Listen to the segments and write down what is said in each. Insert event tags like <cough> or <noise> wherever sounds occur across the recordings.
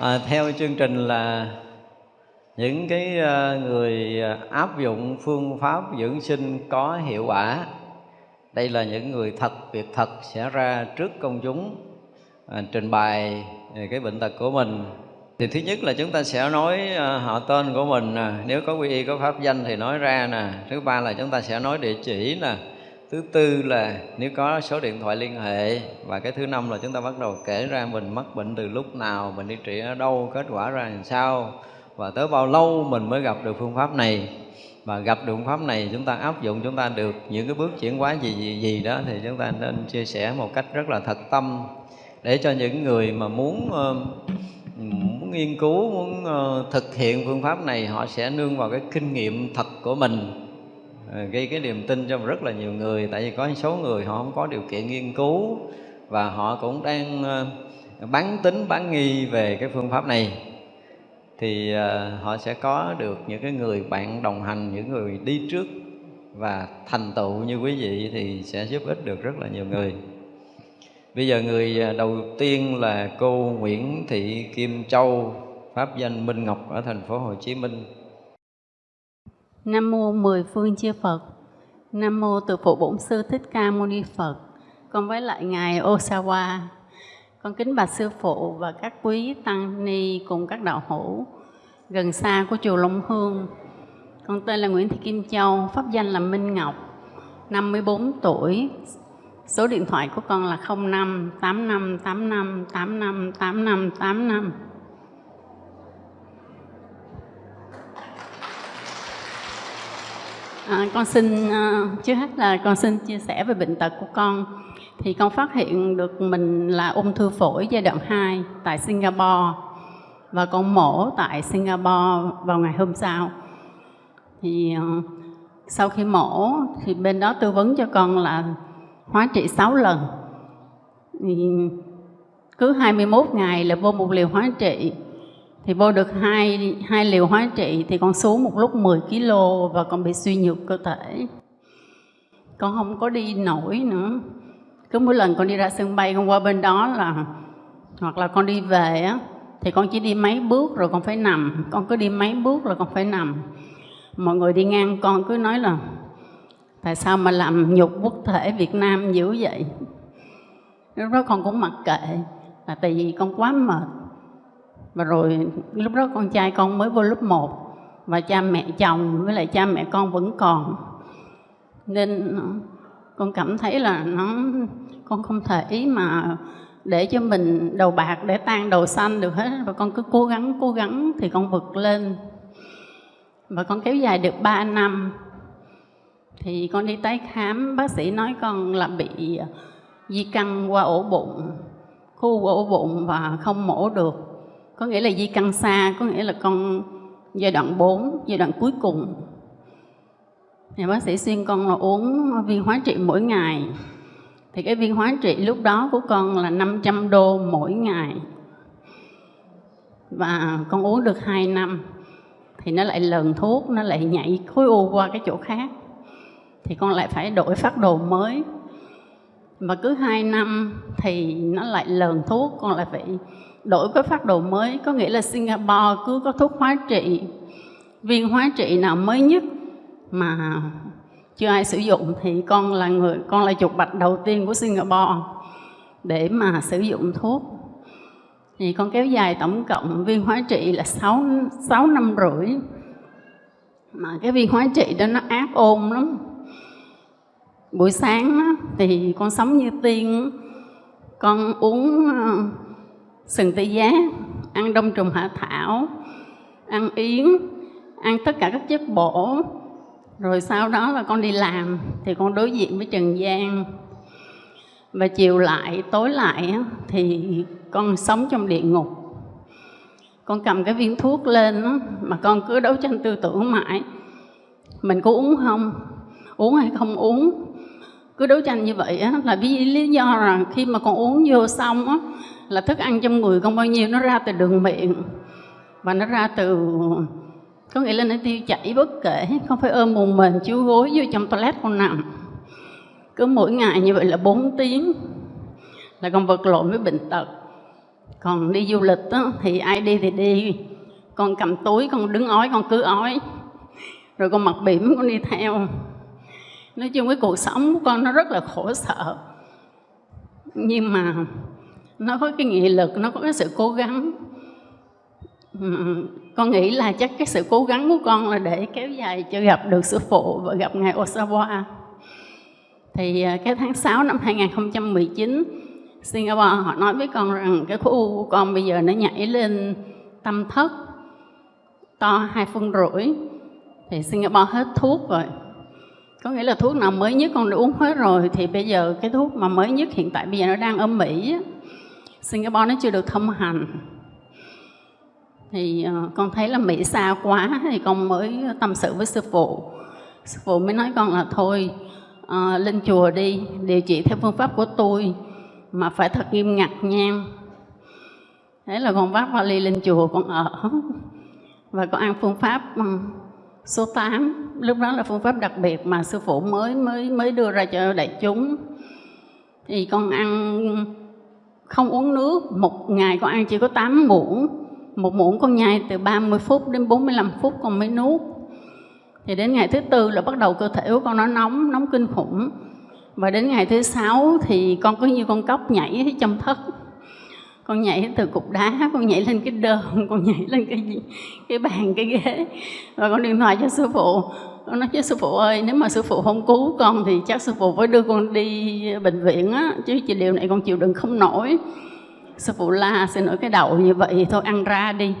à, theo chương trình là những cái ờ, người ờ, áp dụng phương pháp dưỡng sinh có hiệu quả. Đây là những người thật việc thật sẽ ra trước công chúng à, trình bày à, cái bệnh tật của mình. Thì thứ nhất là chúng ta sẽ nói ờ, họ tên của mình nè nếu có quy y có pháp danh thì nói ra nè. Thứ ba là chúng ta sẽ nói địa chỉ nè thứ tư là nếu có số điện thoại liên hệ, và cái thứ năm là chúng ta bắt đầu kể ra mình mắc bệnh từ lúc nào mình đi trị ở đâu, kết quả ra làm sao, và tới bao lâu mình mới gặp được phương pháp này. Và gặp được phương pháp này, chúng ta áp dụng, chúng ta được những cái bước chuyển hóa gì gì gì đó, thì chúng ta nên chia sẻ một cách rất là thật tâm, để cho những người mà muốn ờ, muốn nghiên cứu, muốn ờ, thực hiện phương pháp này, họ sẽ nương vào cái kinh nghiệm thật của mình. Ờ, gây cái niềm tin cho rất là nhiều người, tại vì có số người họ không có điều kiện nghiên cứu và họ cũng đang ờ, bán tính, bán nghi về cái phương pháp này. Thì ờ, họ sẽ có được những cái người bạn đồng hành, những người đi trước và thành tựu như quý vị thì sẽ giúp ích được rất là nhiều người. Bây giờ người đầu tiên là cô Nguyễn Thị Kim Châu, pháp danh Minh Ngọc ở thành phố Hồ Chí Minh. Nam mô mười phương chư Phật Nam mô từ phụ bổn sư Thích Ca Mâu Ni Phật con với lại ngài Osawa con kính bạch sư phụ và các quý tăng ni cùng các đạo hữu gần xa của chùa Long Hương. Con tên là Nguyễn Thị Kim Châu, pháp danh là Minh Ngọc, 54 tuổi. Số điện thoại của con là 05 85 85 85 85 85. À, con xin à, uh, trước hết là con xin chia sẻ về bệnh tật của con thì con phát hiện được mình là ung thư phổi giai đoạn 2 tại Singapore và con mổ tại Singapore vào ngày hôm sau. Thì uh, sau khi mổ thì bên đó tư vấn cho con là hóa trị 6 lần. Thì cứ 21 ngày là vô một liều hóa trị thì vô được hai hai liều hóa trị thì con xuống một lúc 10 kg và con bị suy nhược cơ thể. Con không có đi nổi nữa. Cứ mỗi lần con đi ra sân bay, con qua bên đó là, hoặc là con đi về á, thì con chỉ đi mấy bước rồi con phải nằm. Con cứ đi mấy bước rồi con phải nằm. Mọi người đi ngang con cứ nói là, tại sao mà làm nhục quốc thể Việt Nam dữ vậy? Lúc đó con cũng mặc kệ, là tại vì con quá mệt và rồi lúc đó con trai con mới vô lớp 1 và cha mẹ chồng với lại cha mẹ con vẫn còn. Nên con cảm thấy là nó, con không thể mà để cho mình đầu bạc, để tan đầu xanh được hết. Và con cứ cố gắng cố gắng thì con vượt lên. Và con kéo dài được 3 năm. Thì con đi tái khám, bác sĩ nói con là bị à, di căn qua ổ bụng, khu ổ bụng và không mổ được có nghĩa là di căn xa, có nghĩa là con giai đoạn 4 giai đoạn cuối cùng. Thì bác sĩ xuyên con là uống viên hóa trị mỗi ngày. Thì cái viên hóa trị lúc đó của con là 500 đô mỗi ngày. Và con uống được 2 năm, thì nó lại lần thuốc, nó lại nhảy khối u qua cái chỗ khác. Thì con lại phải đổi phát đồ mới. Và cứ 2 năm thì nó lại lần thuốc, con lại phải đổi cái phát đồ mới có nghĩa là Singapore cứ có thuốc hóa trị. Viên hóa trị nào mới nhất mà chưa ai sử dụng thì con là người con là chuột bạch đầu tiên của Singapore. Để mà sử dụng thuốc thì con kéo dài tổng cộng viên hóa trị là 6, 6 năm rưỡi. Mà cái viên hóa trị đó nó ác ôn lắm. Buổi sáng thì con sống như tiên con uống sừng tê giác ăn đông trùng hạ thảo ăn yến ăn tất cả các chất bổ. Rồi sau đó là con đi làm thì con đối diện với trần gian và chiều lại tối lại thì con sống trong địa ngục. Con cầm cái viên thuốc lên mà con cứ đấu tranh tư tưởng mãi. Mình có uống không? Uống hay không uống? Cứ đấu tranh như vậy á, là vì lý do là khi mà con uống vô xong á, là thức ăn trong người con bao nhiêu nó ra từ đường miệng. Và nó ra từ có nghĩa là nó tiêu chảy bất kể không phải ôm mùng mình chiếu gối vô trong toilet con nằm. Cứ mỗi ngày như vậy là 4 tiếng là con vật lộn với bệnh tật. Còn đi du lịch đó, thì ai đi thì đi. Con cầm túi con đứng ói con cứ ói. Rồi con mặc bỉm con đi theo. Nói chung cái cuộc sống của con nó rất là khổ sở. Nhưng mà nó có cái nghị lực, nó có cái sự cố gắng. Con nghĩ là chắc cái sự cố gắng của con là để kéo dài cho gặp được sư phụ và gặp ngài Osawa. Thì à, cái tháng 6 năm 2019 Singapore họ nói với con rằng cái khối u của con bây giờ nó nhảy lên tâm thất, to hai phân rưỡi. Thì Singapore hết thuốc rồi. Có nghĩa là thuốc nào mới nhất con đã uống hết rồi thì bây giờ cái thuốc mà mới nhất hiện tại bây giờ nó đang ở Mỹ Singapore nó chưa được thông hành. Thì uh, con thấy là Mỹ xa quá thì con mới tâm sự với sư phụ. Sư phụ mới nói con là thôi uh, lên chùa đi điều trị theo phương pháp của tôi mà phải thật nghiêm ngặt nha. Thế là con vác vali lên chùa con ở. Và con ăn phương pháp ừ, số 8 lúc đó là phương pháp đặc biệt mà sư phụ mới mới mới đưa ra cho đại chúng. Thì con ăn không uống nước, một ngày con ăn chỉ có 8 muỗng. Một muỗng con nhai từ 30 phút đến 45 phút con mới nuốt. Thì đến ngày thứ tư là bắt đầu cơ thể của con nó nóng nóng kinh khủng. Và đến ngày thứ sáu thì con có như con cóc nhảy trong thất. Con nhảy từ cục đá, con nhảy lên cái đơn, <laughs> con nhảy lên cái gì, cái bàn, cái ghế. Và con điện thoại cho sư phụ con nói với sư phụ ơi nếu mà sư phụ không cứu con thì chắc sư phụ phải đưa con đi bệnh viện á chứ chị điều này con chịu đựng không nổi. Sư phụ la xin lỗi cái đầu như vậy thôi ăn ra đi.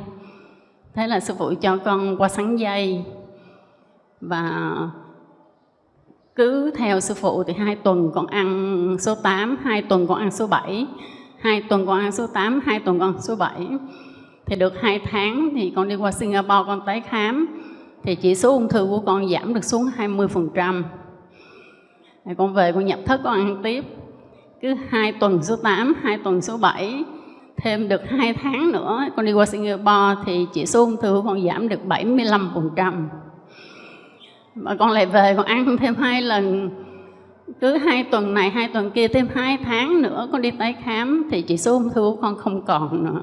Thế là sư phụ cho con qua sắn dây và cứ theo sư phụ thì hai tuần con ăn số 8, hai tuần con ăn số 7 hai tuần con ăn số 8, hai tuần con số 7 thì được hai tháng thì con đi qua Singapore con tái khám thì chỉ số ung thư của con giảm được xuống 20% con về con nhập thất con ăn tiếp. Cứ hai tuần số 8, hai tuần số 7 thêm được hai tháng nữa con đi qua Singapore thì chỉ số ung thư của con giảm được 75% mà con lại về con ăn thêm hai lần. Cứ hai tuần này hai tuần kia thêm hai tháng nữa con đi tái khám thì chỉ số ung thư của con không còn nữa.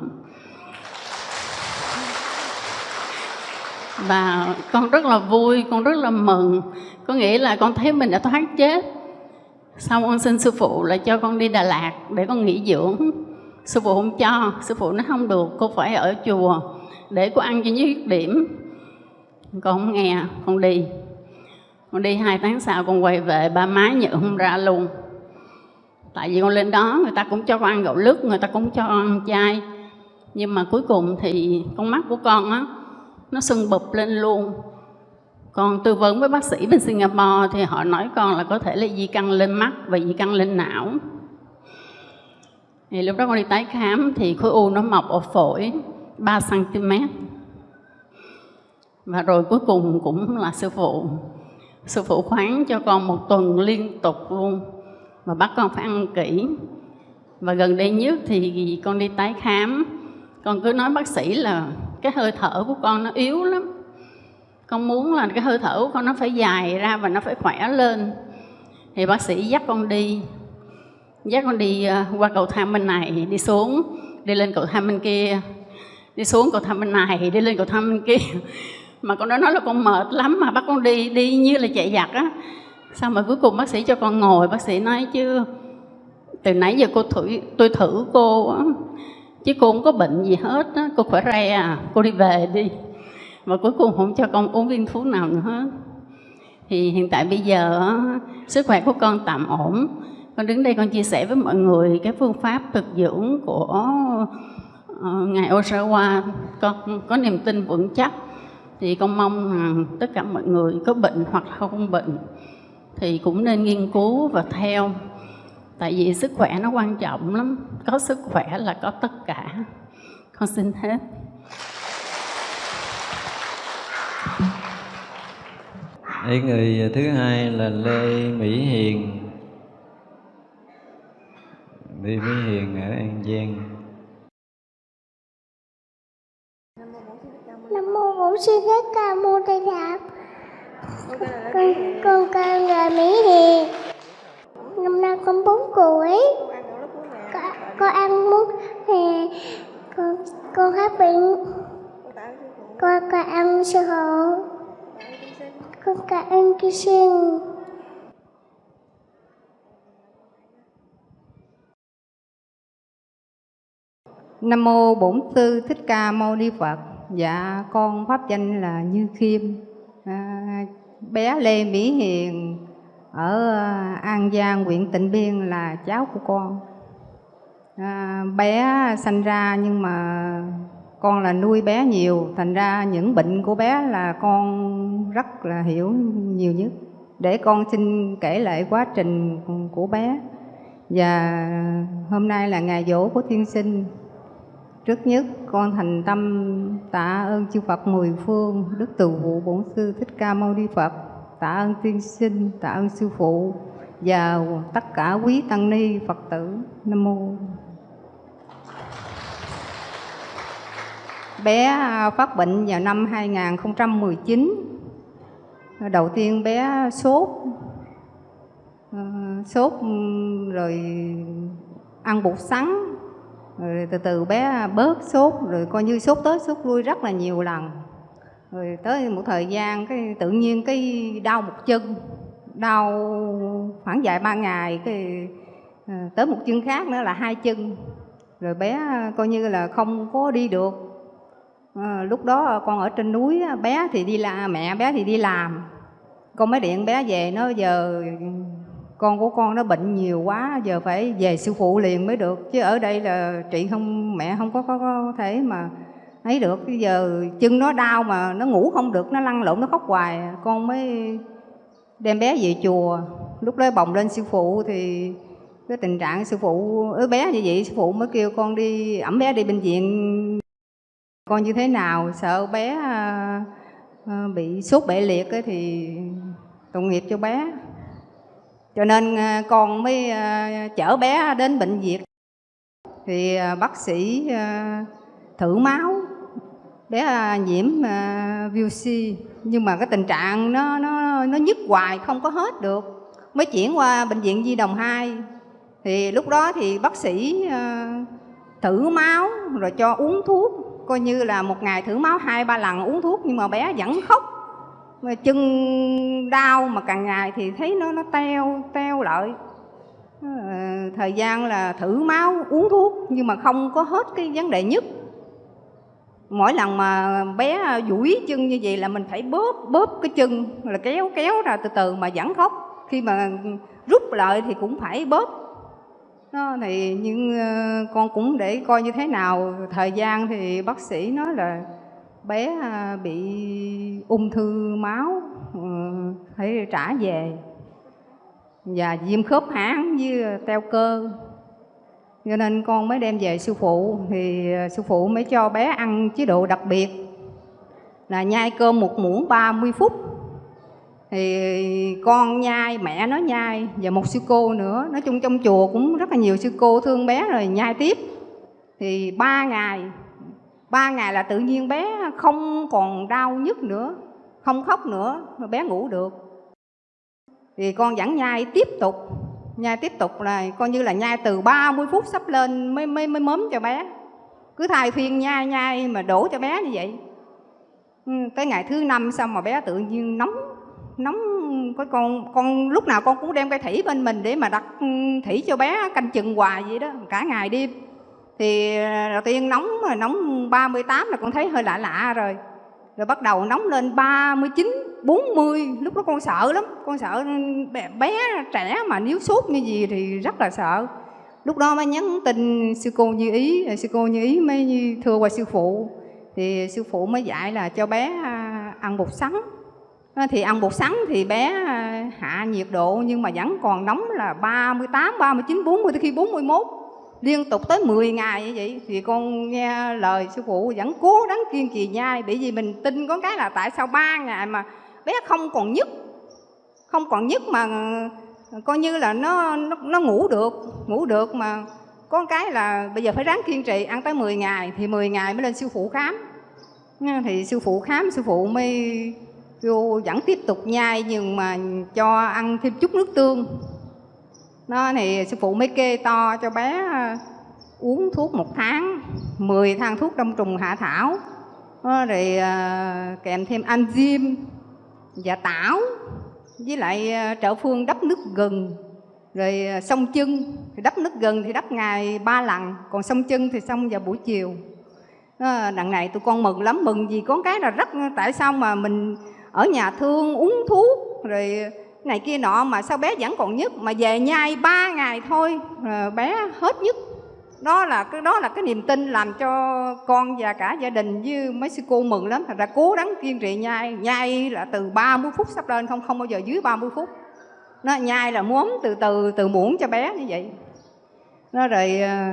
Và con rất là vui, con rất là mừng. Có nghĩa là con thấy mình đã thoát chết. Xong con xin sư phụ là cho con đi Đà Lạt để con nghỉ dưỡng. Sư phụ không cho, sư phụ nó không được, cô phải ở chùa để cô ăn cho nhất điểm. Con không nghe, con đi. Con đi hai tháng sau con quay về, ba má nhận không ra luôn. Tại vì con lên đó người ta cũng cho con ăn gạo lứt, người ta cũng cho ăn chay. Nhưng mà cuối cùng thì con mắt của con á nó sưng bụp lên luôn. Còn tư vấn với bác sĩ bên Singapore thì họ nói con là có thể là di căn lên mắt và di căn lên não. Thì lúc đó con đi tái khám thì khối u nó mọc ở phổi 3 cm và rồi cuối cùng cũng là sư phụ. Sư phụ khoáng cho con một tuần liên tục luôn. Mà bắt con phải ăn kỹ. Và gần đây nhất thì con đi tái khám. Con cứ nói bác sĩ là cái hơi thở của con nó yếu lắm. Con muốn là cái hơi thở của con nó phải dài ra và nó phải khỏe lên. Thì bác sĩ dắt con đi, dắt con đi ờ, qua cầu thang bên này, đi xuống, đi lên cầu thang bên kia. Đi xuống cầu thang bên này, đi lên cầu thang bên kia. <laughs> Mà con đó nói là con mệt lắm mà bắt con đi đi như là chạy giặc á. Xong mà cuối cùng bác sĩ cho con ngồi? Bác sĩ nói chứ, từ nãy giờ cô thử, tôi thử cô á chứ cô không có bệnh gì hết á. Cô khỏe re à. Cô đi về đi. Mà cuối cùng không cho con uống viên thuốc nào nữa. Hết thì hiện tại bây giờ sức khỏe của con tạm ổn. Con đứng đây con chia sẻ với mọi người cái phương pháp thực dưỡng của ờ, ngài Osawa con có niềm tin vững chắc. Thì con mong rằng tất cả mọi người có bệnh hoặc không bệnh thì cũng nên nghiên cứu và theo tại vì sức khỏe nó quan trọng lắm. Có sức khỏe là có tất cả. Con xin hết. Đây người thứ hai là Lê Mỹ Hiền. Lê Mỹ Hiền ở An Giang. Bổn sư Thích Ca Mâu Ni Phật. Con con con là Mỹ Hiền. Năm nay con 4 tuổi. Con, con ăn muốn thì con con hết bệnh con con ăn sơ hộ con cả ăn ký sinh Nam mô Bổn Sư Thích Ca Mâu Ni Phật. Dạ con pháp danh là Như Khiêm. À, bé Lê Mỹ Hiền ở à, An Giang, huyện Tịnh Biên là cháu của con. À, bé sanh ra nhưng mà con là nuôi bé nhiều, thành ra những bệnh của bé là con rất là hiểu nhiều nhất. Để con xin kể lại quá trình của bé. Và hôm nay là ngày dỗ của thiên sinh Trước nhất con thành tâm tạ ơn chư Phật mười phương, Đức Từ Vụ Bổn Sư Thích Ca Mâu Ni Phật, tạ ơn tiên sinh, tạ ơn sư phụ và tất cả quý tăng ni Phật tử. Nam mô. Bé à, phát bệnh vào năm 2019. Đầu tiên bé sốt, ờ, sốt ừ, rồi ăn bột sắn rồi từ từ bé bớt sốt rồi coi như sốt tới sốt lui rất là nhiều lần rồi tới một thời gian cái tự nhiên cái đau một chân đau khoảng vài ba ngày cái ờ, tới một chân khác nữa là hai chân. Rồi bé ờ, coi như là không có đi được. À, lúc đó con ở trên núi bé thì đi làm mẹ bé thì đi làm. Con mới điện bé về nó giờ con của con nó bệnh nhiều quá giờ phải về sư phụ liền mới được. Chứ ở đây là chị không mẹ không có có, có thể mà ấy được, bây giờ chân nó đau mà nó ngủ không được, nó lăn lộn, nó khóc hoài. Con mới đem bé về chùa. Lúc đó bồng lên sư phụ thì cái tình trạng sư phụ ứ bé như vậy, sư phụ mới kêu con đi ẩm bé đi bệnh viện. Con như thế nào? Sợ bé ờ, bị sốt bệ liệt ấy thì tội nghiệp cho bé. Cho nên ờ, con mới ờ, chở bé đến bệnh viện. Thì bác sĩ thử máu bé à, nhiễm à, VOC nhưng mà cái tình trạng nó nó nó nhức hoài, không có hết được. Mới chuyển qua bệnh viện Di Đồng 2 thì lúc đó thì bác sĩ à, thử máu, rồi cho uống thuốc. Coi như là một ngày thử máu hai, ba lần uống thuốc, nhưng mà bé vẫn khóc. Mà chân đau mà càng ngày thì thấy nó nó teo teo lại. Ờ, thời gian là thử máu, uống thuốc, nhưng mà không có hết cái vấn đề nhất mỗi lần mà bé à, duỗi chân như vậy là mình phải bóp bóp cái chân là kéo kéo ra từ từ mà vẫn khóc. Khi mà rút lại thì cũng phải bóp. Đó, thì nhưng à, con cũng để coi như thế nào. Thời gian thì bác sĩ nói là bé à, bị ung thư máu ừ, phải trả về. Và viêm khớp háng với teo cơ cho nên con mới đem về sư phụ, thì ờ, sư phụ mới cho bé ăn chế độ đặc biệt. Là nhai cơm một muỗng 30 phút. Thì con nhai, mẹ nó nhai, và một sư cô nữa. Nói chung trong chùa cũng rất là nhiều sư cô thương bé rồi nhai tiếp. Thì ba ngày ba ngày là tự nhiên bé không còn đau nhức nữa, không khóc nữa bé ngủ được. Thì con vẫn nhai tiếp tục nhai tiếp tục là coi như là nhai từ 30 phút sắp lên mới mới mới mớm cho bé. Cứ thay phiên nhai nhai mà đổ cho bé như vậy. Ừ, cái tới ngày thứ năm xong mà bé tự nhiên nóng nóng cái con con lúc nào con cũng đem cái thủy bên mình để mà đặt ừ, thủy cho bé canh chừng hoài vậy đó, cả ngày đêm. Thì à, đầu tiên nóng mà nóng 38 là con thấy hơi lạ lạ rồi rồi bắt đầu nóng lên 39 40 lúc đó con sợ lắm. Con sợ bé, bé trẻ mà nếu sốt như gì thì rất là sợ. Lúc đó mới nhắn tin sư cô như ý sư cô như ý mới thưa qua sư phụ. Thì sư phụ mới dạy là cho bé à, ăn bột sắn. À, thì ăn bột sắn thì bé à, hạ nhiệt độ nhưng mà vẫn còn nóng là 38, 39, 40 tới khi 41 liên tục tới 10 ngày như vậy thì con nghe lời sư phụ vẫn cố gắng kiên trì nhai bởi vì mình tin có cái là tại sao ba ngày mà bé không còn nhức không còn nhức mà ờ, coi như là nó nó, nó ngủ được ngủ được mà có cái là bây giờ phải ráng kiên trì ăn tới 10 ngày thì 10 ngày mới lên sư phụ khám. Thì sư phụ khám sư phụ mới vô vẫn tiếp tục nhai nhưng mà cho ăn thêm chút nước tương nó thì sư phụ mới kê to cho bé ờ, uống thuốc một tháng 10 thang thuốc đông trùng hạ thảo. Ờ, rồi ờ, kèm thêm enzyme và tảo với lại trợ phương đắp nước gừng. Rồi à, xông chân thì đắp nước gừng thì đắp ngày ba lần còn xông chân thì xong vào buổi chiều. Đằng này tụi con mừng lắm mừng vì có cái là rất tại sao mà mình ở nhà thương uống thuốc rồi này kia nọ mà sao bé vẫn còn nhức mà về nhai ba ngày thôi ờ, bé hết nhức đó là cái, đó là cái niềm tin làm cho con và cả gia đình với mấy sư cô mừng lắm. Thật ra cố gắng kiên trì nhai nhai là từ 30 phút sắp lên, không không bao giờ dưới 30 phút. Nó nhai là muốn từ từ từ muỗng cho bé như vậy. Nó rồi ờ,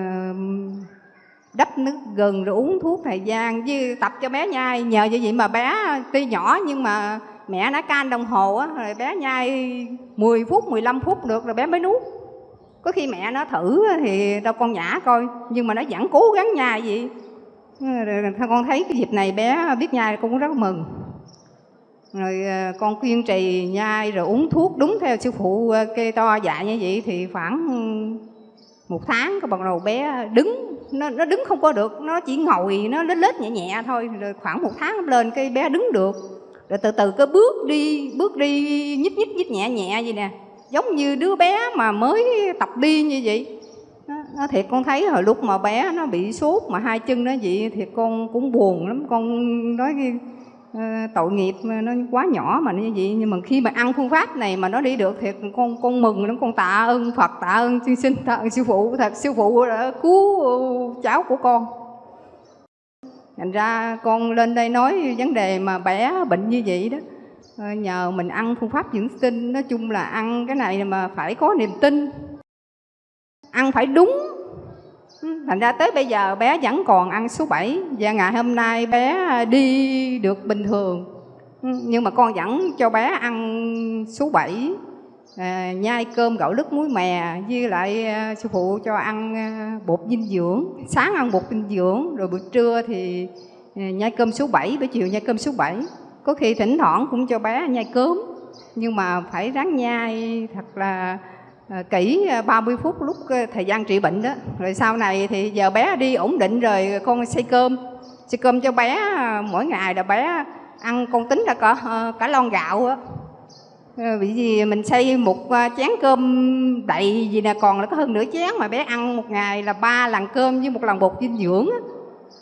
đắp nước gừng rồi uống thuốc thời gian với tập cho bé nhai. Nhờ vậy vậy mà bé tuy nhỏ nhưng mà mẹ đã can đồng hồ á, rồi bé nhai 10 phút 15 phút được rồi bé mới nuốt. Có khi mẹ nó thử thì đâu con nhả coi, nhưng mà nó vẫn cố gắng nhai vậy. Rồi con thấy cái dịp này bé biết nhai con cũng rất mừng. Rồi ờ, con kiên trì nhai rồi uống thuốc đúng theo sư phụ ờ, kê to dạy như vậy thì khoảng ừ, một tháng cái bắt đầu bé đứng, nó nó đứng không có được, nó chỉ ngồi, nó lết lết nhẹ nhẹ thôi. Rồi khoảng một tháng lên cái bé đứng được rồi từ từ cứ bước đi bước đi nhích nhích nhích nhẹ nhẹ vậy nè. Giống như đứa bé mà mới tập đi như vậy. Nó thiệt con thấy hồi lúc mà bé nó bị sốt mà hai chân nó vậy thì con cũng buồn lắm. Con nói uh, tội nghiệp nó quá nhỏ mà như vậy. Nhưng mà khi mà ăn phương pháp này mà nó đi được thì con con mừng lắm. Con tạ ơn Phật tạ ơn tiên sinh tạ ơn sư phụ. Thật sư phụ đã cứu cháu của con thành ra con lên đây nói vấn đề mà bé bệnh như vậy đó. Ờ, nhờ mình ăn phương pháp dưỡng sinh, nói chung là ăn cái này mà phải có niềm tin. Ăn phải đúng. Ừ, thành ra tới bây giờ bé vẫn còn ăn số 7 và ngày hôm nay bé đi được bình thường. Ừ, nhưng mà con vẫn cho bé ăn số 7 à, nhai cơm gạo lứt muối mè với lại à, sư phụ cho ăn à, bột dinh dưỡng. Sáng ăn bột dinh dưỡng rồi buổi trưa thì à, nhai cơm số 7 buổi chiều nhai cơm số 7 có khi thỉnh thoảng cũng cho bé nhai cơm nhưng mà phải ráng nhai thật là à, kỹ à, 30 phút lúc à, thời gian trị bệnh đó. Rồi sau này thì giờ bé đi ổn định rồi con xây cơm. Xây cơm cho bé à, mỗi ngày là bé ăn con tính là cả à, cả lon gạo bởi vì gì mình xây một ờ, chén cơm đầy gì nè còn là có hơn nửa chén mà bé ăn một ngày là ba lần cơm với một lần bột dinh dưỡng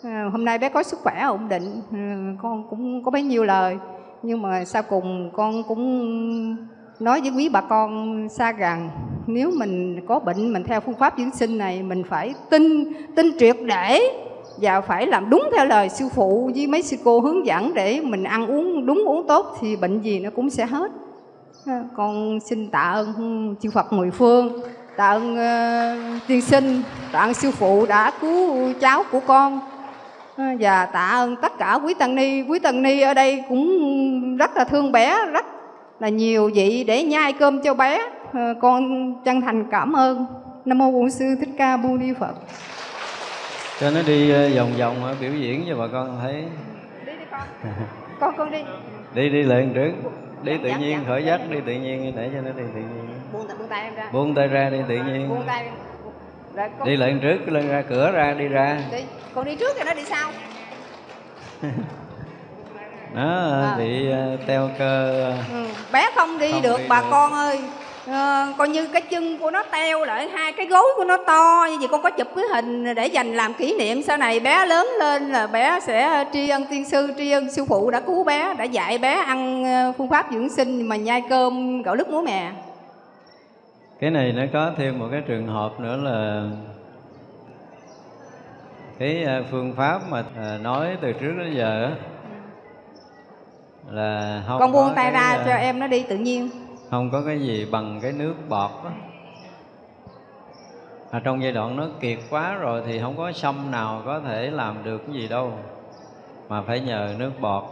ờ, hôm nay bé có sức khỏe ổn định ờ, con cũng có bấy nhiêu lời. Nhưng mà sau cùng con cũng nói với quý bà con xa gần nếu mình có bệnh mình theo phương pháp dưỡng sinh này, mình phải tin tin triệt để và phải làm đúng theo lời sư phụ với mấy sư cô hướng dẫn để mình ăn uống đúng uống tốt thì bệnh gì nó cũng sẽ hết con xin tạ ơn chư Phật mười phương tạ ơn uh, tiên sinh tạ ơn sư phụ đã cứu cháu của con. Và tạ ơn tất cả quý tăng ni. Quý tăng ni ở đây cũng rất là thương bé rất là nhiều vị để nhai cơm cho bé. Ờ, con chân thành cảm ơn. Nam mô bổn sư thích ca mâu ni phật. Cho nó đi ờ, vòng vòng biểu diễn cho bà con thấy. Đi đi con. Con con đi. Đi đi liền trước đi tự nhiên khởi giác đi tự nhiên để cho nó đi tự nhiên. Buông, buông tay em ra. Buông tay ra đi tự nhiên. Buông tay. Rồi, con... đi lên trước lên ra cửa ra đi ra. Đi. Con đi trước thì nó đi sau. <laughs> Nó à. bị uh, teo cơ ừ. bé không đi không được đi bà được. con ơi à, coi như cái chân của nó teo lại hai cái gối của nó to như vậy con có chụp cái hình để dành làm kỷ niệm. Sau này bé lớn lên là bé sẽ tri ân tiên sư tri ân sư phụ đã cứu bé đã dạy bé ăn phương pháp dưỡng sinh mà nhai cơm gạo lứt muối mè. Cái này nó có thêm một cái trường hợp nữa là cái à, phương pháp mà nói từ trước đến giờ là không con buông tay ra à, cho em nó đi tự nhiên không có cái gì bằng cái nước bọt đó. À, trong giai đoạn nó kiệt quá rồi thì không có sâm nào có thể làm được cái gì đâu. Mà phải nhờ nước bọt.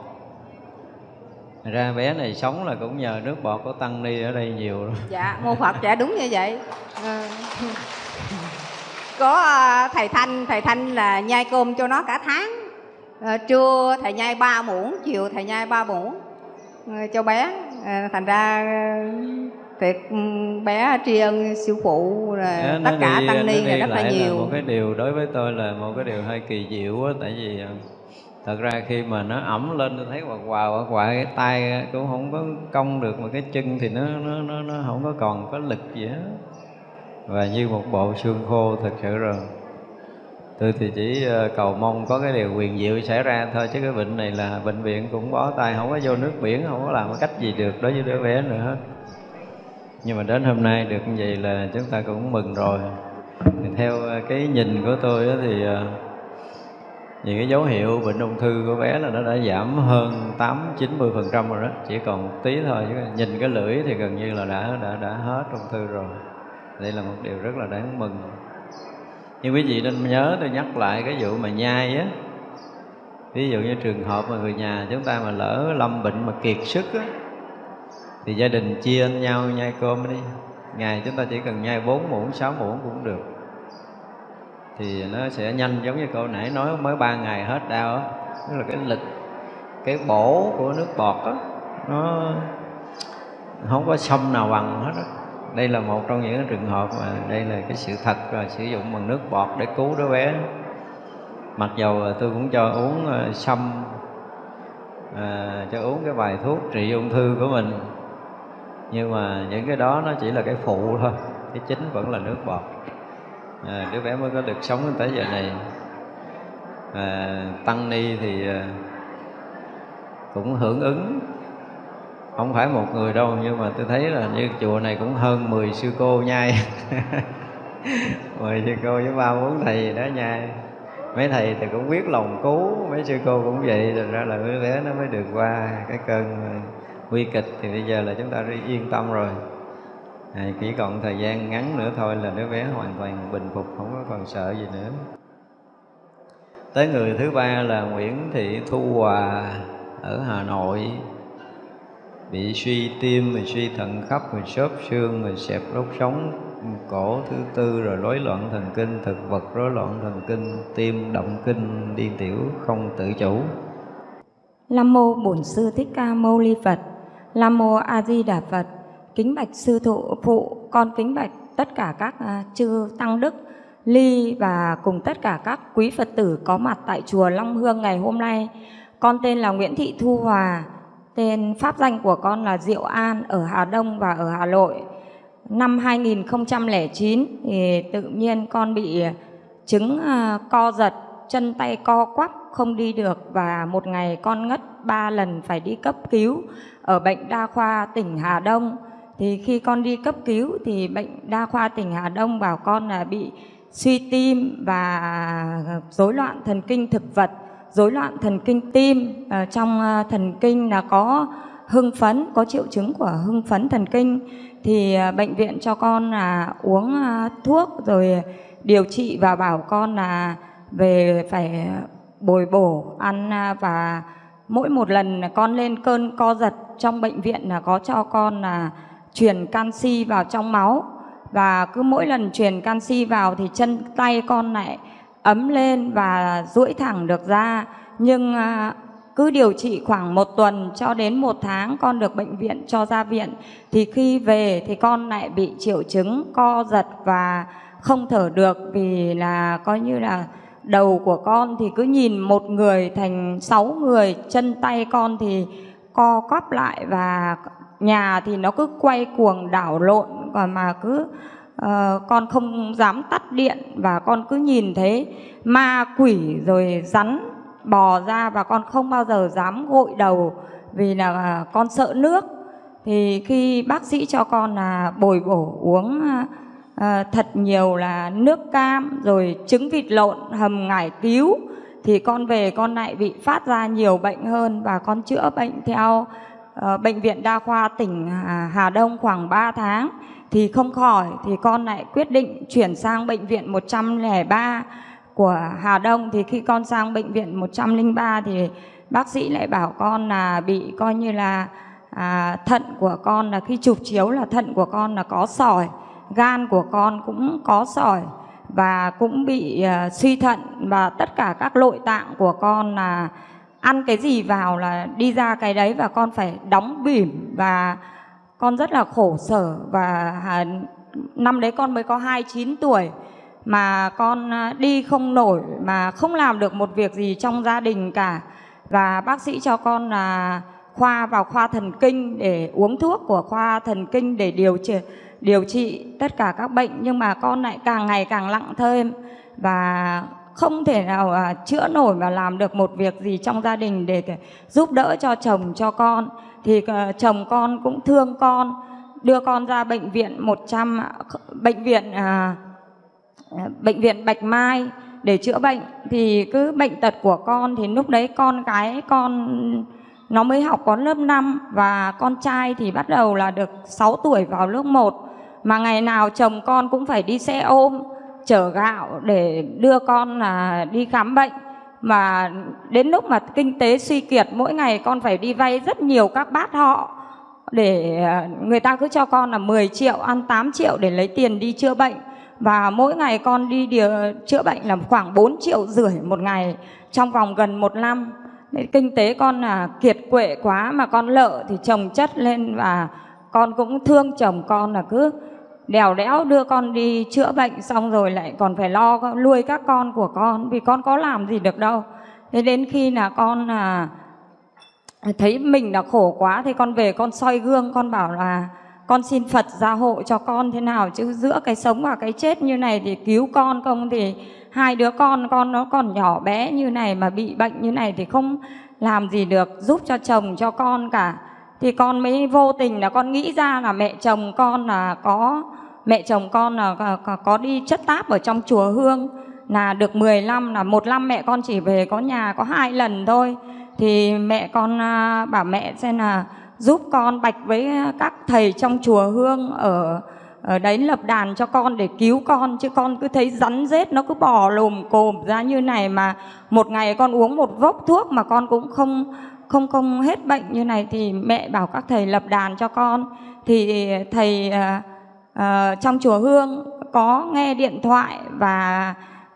Ra bé này sống là cũng nhờ nước bọt của tăng ni ở đây nhiều rồi dạ mô phật dạ đúng như vậy. Ờ. À. có thầy thanh thầy thanh là nhai cơm cho nó cả tháng. À, trưa thầy nhai ba muỗng chiều thầy nhai ba muỗng cho bé. À, thành ra việc ừ, bé tri ân sư phụ rồi Đó, tất cả tăng ni là rất là nhiều. một cái điều đối với tôi là một cái điều hơi kỳ diệu á tại vì à, thật ra khi mà nó ẩm lên tôi thấy quạt quà quạt cái tay cũng không có cong được mà cái chân thì nó nó nó, nó không có còn có lực gì hết. Và như một bộ xương khô thật sự rồi tôi thì chỉ ờ, cầu mong có cái điều quyền diệu xảy ra thôi, chứ cái bệnh này là bệnh viện cũng bó tay không có vô nước biển không có làm cái cách gì được, đối với đứa bé nữa. Hết nhưng mà đến hôm nay được như vậy là chúng ta cũng mừng rồi. Thì theo ờ, cái nhìn của tôi thì ờ, những cái dấu hiệu bệnh ung thư của bé là nó đã giảm hơn 8 90 phần trăm rồi đó, chỉ còn một tí thôi, chứ nhìn cái lưỡi thì gần như là đã đã đã hết ung thư rồi. Đây là một điều rất là đáng mừng nhưng quý vị nên nhớ tôi nhắc lại cái vụ mà nhai á. Ví dụ như trường hợp mà người nhà chúng ta mà lỡ lâm bệnh mà kiệt sức á, thì gia đình chia nhau, nhai cơm đi. Ngày chúng ta chỉ cần nhai 4 muỗng 6 muỗng cũng được. Thì nó sẽ nhanh giống như câu nãy nói mới ba ngày hết đau á. Tức là cái lực, cái bổ của nước bọt á, nó không có sông nào bằng hết á đây là một trong những trường hợp mà đây là cái sự thật là sử dụng bằng nước bọt để cứu đứa bé. Mặc dầu tôi cũng cho uống ờ, sâm à, cho uống cái bài thuốc trị ung thư của mình. Nhưng mà những cái đó nó chỉ là cái phụ thôi cái chính vẫn là nước bọt. À, đứa bé mới có được sống đến tới giờ này. À, tăng ni thì cũng hưởng ứng không phải một người đâu nhưng mà tôi thấy là như chùa này cũng hơn 10 sư cô nhai. <laughs> 10 sư cô với ba bốn thầy gì đó nhai. Mấy thầy thì cũng biết lòng cứu mấy sư cô cũng vậy rồi ra là đứa bé nó mới được qua cái cơn nguy kịch. Thì bây giờ là chúng ta yên tâm rồi. À, chỉ còn thời gian ngắn nữa thôi là đứa bé hoàn toàn bình phục không có còn sợ gì nữa. Tới người thứ ba là Nguyễn Thị Thu Hòa ở Hà Nội bị suy tim, rồi suy thận khắp, rồi xốp xương, rồi xẹp đốt sống cổ thứ tư, rồi rối loạn thần kinh, thực vật rối loạn thần kinh, tim động kinh, điên tiểu không tự chủ. Nam mô Bổn sư Thích Ca Mâu Ni Phật. Nam mô A Di Đà Phật. Kính bạch sư thụ phụ, con kính bạch tất cả các à, chư tăng đức ly và cùng tất cả các quý Phật tử có mặt tại chùa Long Hương ngày hôm nay. Con tên là Nguyễn Thị Thu Hòa, tên pháp danh của con là Diệu An ở Hà Đông và ở Hà Nội. Năm 2009 thì tự nhiên con bị à, chứng à, co giật, chân tay co quắp không đi được và một ngày con ngất ba lần phải đi cấp cứu ở bệnh đa khoa tỉnh Hà Đông. Thì khi con đi cấp cứu thì bệnh đa khoa tỉnh Hà Đông bảo con là bị suy tim và à, rối loạn thần kinh thực vật, rối loạn thần kinh tim. à, trong à, thần kinh là có hưng phấn, có triệu chứng của hưng phấn thần kinh thì à, bệnh viện cho con là uống à, thuốc rồi điều trị và bảo con là về phải bồi bổ ăn à, và mỗi một lần con lên cơn co giật trong bệnh viện là có cho con là truyền canxi vào trong máu và cứ mỗi lần truyền canxi vào thì chân tay con lại ấm lên và duỗi thẳng được ra. Nhưng à, cứ điều trị khoảng một tuần cho đến một tháng con được bệnh viện cho ra viện, thì khi về thì con lại bị triệu chứng co giật và không thở được vì là coi như là đầu của con thì cứ nhìn một người thành sáu người, chân tay con thì co quắp lại và nhà thì nó cứ quay cuồng đảo lộn còn mà cứ Ờ, con không dám tắt điện và con cứ nhìn thấy ma quỷ rồi rắn bò ra và con không bao giờ dám gội đầu vì là à, con sợ nước. Thì khi bác sĩ cho con là bồi bổ uống à, à, thật nhiều là nước cam rồi trứng vịt lộn hầm ngải cứu thì con về con lại bị phát ra nhiều bệnh hơn và con chữa bệnh theo ờ, bệnh viện đa khoa tỉnh Hà- Hà Đông khoảng 3 tháng thì không khỏi thì con lại quyết định chuyển sang bệnh viện 103 của Hà Đông. Thì khi con sang bệnh viện 103 thì bác sĩ lại bảo con là bị coi như là à, thận của con là khi chụp chiếu là thận của con là có sỏi, gan của con cũng có sỏi và cũng bị à, suy thận và tất cả các nội tạng của con là ăn cái gì vào là đi ra cái đấy và con phải đóng bỉm và con rất là khổ sở và năm đấy con mới có 29 tuổi mà con à, đi không nổi, mà không làm được một việc gì trong gia đình cả. Và bác sĩ cho con là khoa vào khoa thần kinh để uống thuốc của khoa thần kinh để điều trị điều trị tất cả các bệnh. Nhưng mà con lại càng ngày càng nặng thêm và không thể nào à, chữa nổi và làm được một việc gì trong gia đình để giúp đỡ cho chồng, cho con thì ờ, chồng con cũng thương con đưa con ra bệnh viện 100 bệnh viện à, bệnh viện Bạch Mai để chữa bệnh. Thì cứ bệnh tật của con thì lúc đấy con cái con nó mới học có lớp 5 và con trai thì bắt đầu là được 6 tuổi vào lớp 1 mà ngày nào chồng con cũng phải đi xe ôm chở gạo để đưa con là đi khám bệnh mà đến lúc mà kinh tế suy kiệt mỗi ngày con phải đi vay rất nhiều các bát họ để ờ, người ta cứ cho con là 10 triệu ăn 8 triệu để lấy tiền đi chữa bệnh. Và mỗi ngày con đi điều, chữa bệnh là khoảng 4 triệu rưỡi một ngày trong vòng gần một năm. Kinh tế con là kiệt quệ quá mà con lợ thì chồng chất lên và con cũng thương chồng con là cứ đèo đẽo đưa con đi chữa bệnh xong rồi lại còn phải lo nuôi các con của con vì con có làm gì được đâu. Thế đến khi là con à, thấy mình là khổ quá thì con về con soi gương con bảo là con xin Phật gia hộ cho con thế nào chứ? Giữa cái sống và cái chết như này thì cứu con không thì hai đứa con con nó còn nhỏ bé như này mà bị bệnh như này thì không làm gì được giúp cho chồng cho con cả. Thì con mới vô tình là con nghĩ ra là mẹ chồng con là có mẹ chồng con là có, có đi chất táp ở trong chùa Hương. Là được 10 năm là một năm mẹ con chỉ về có nhà có hai lần thôi. Thì mẹ con à, bảo mẹ xem là giúp con bạch với các thầy trong chùa Hương ở ở đấy lập đàn cho con để cứu con. Chứ con cứ thấy rắn rết nó cứ bò lùm cồm ra như này mà một ngày con uống một vốc thuốc mà con cũng không không không hết bệnh như này. Thì mẹ bảo các thầy lập đàn cho con. Thì thầy uh, uh, trong chùa Hương có nghe điện thoại và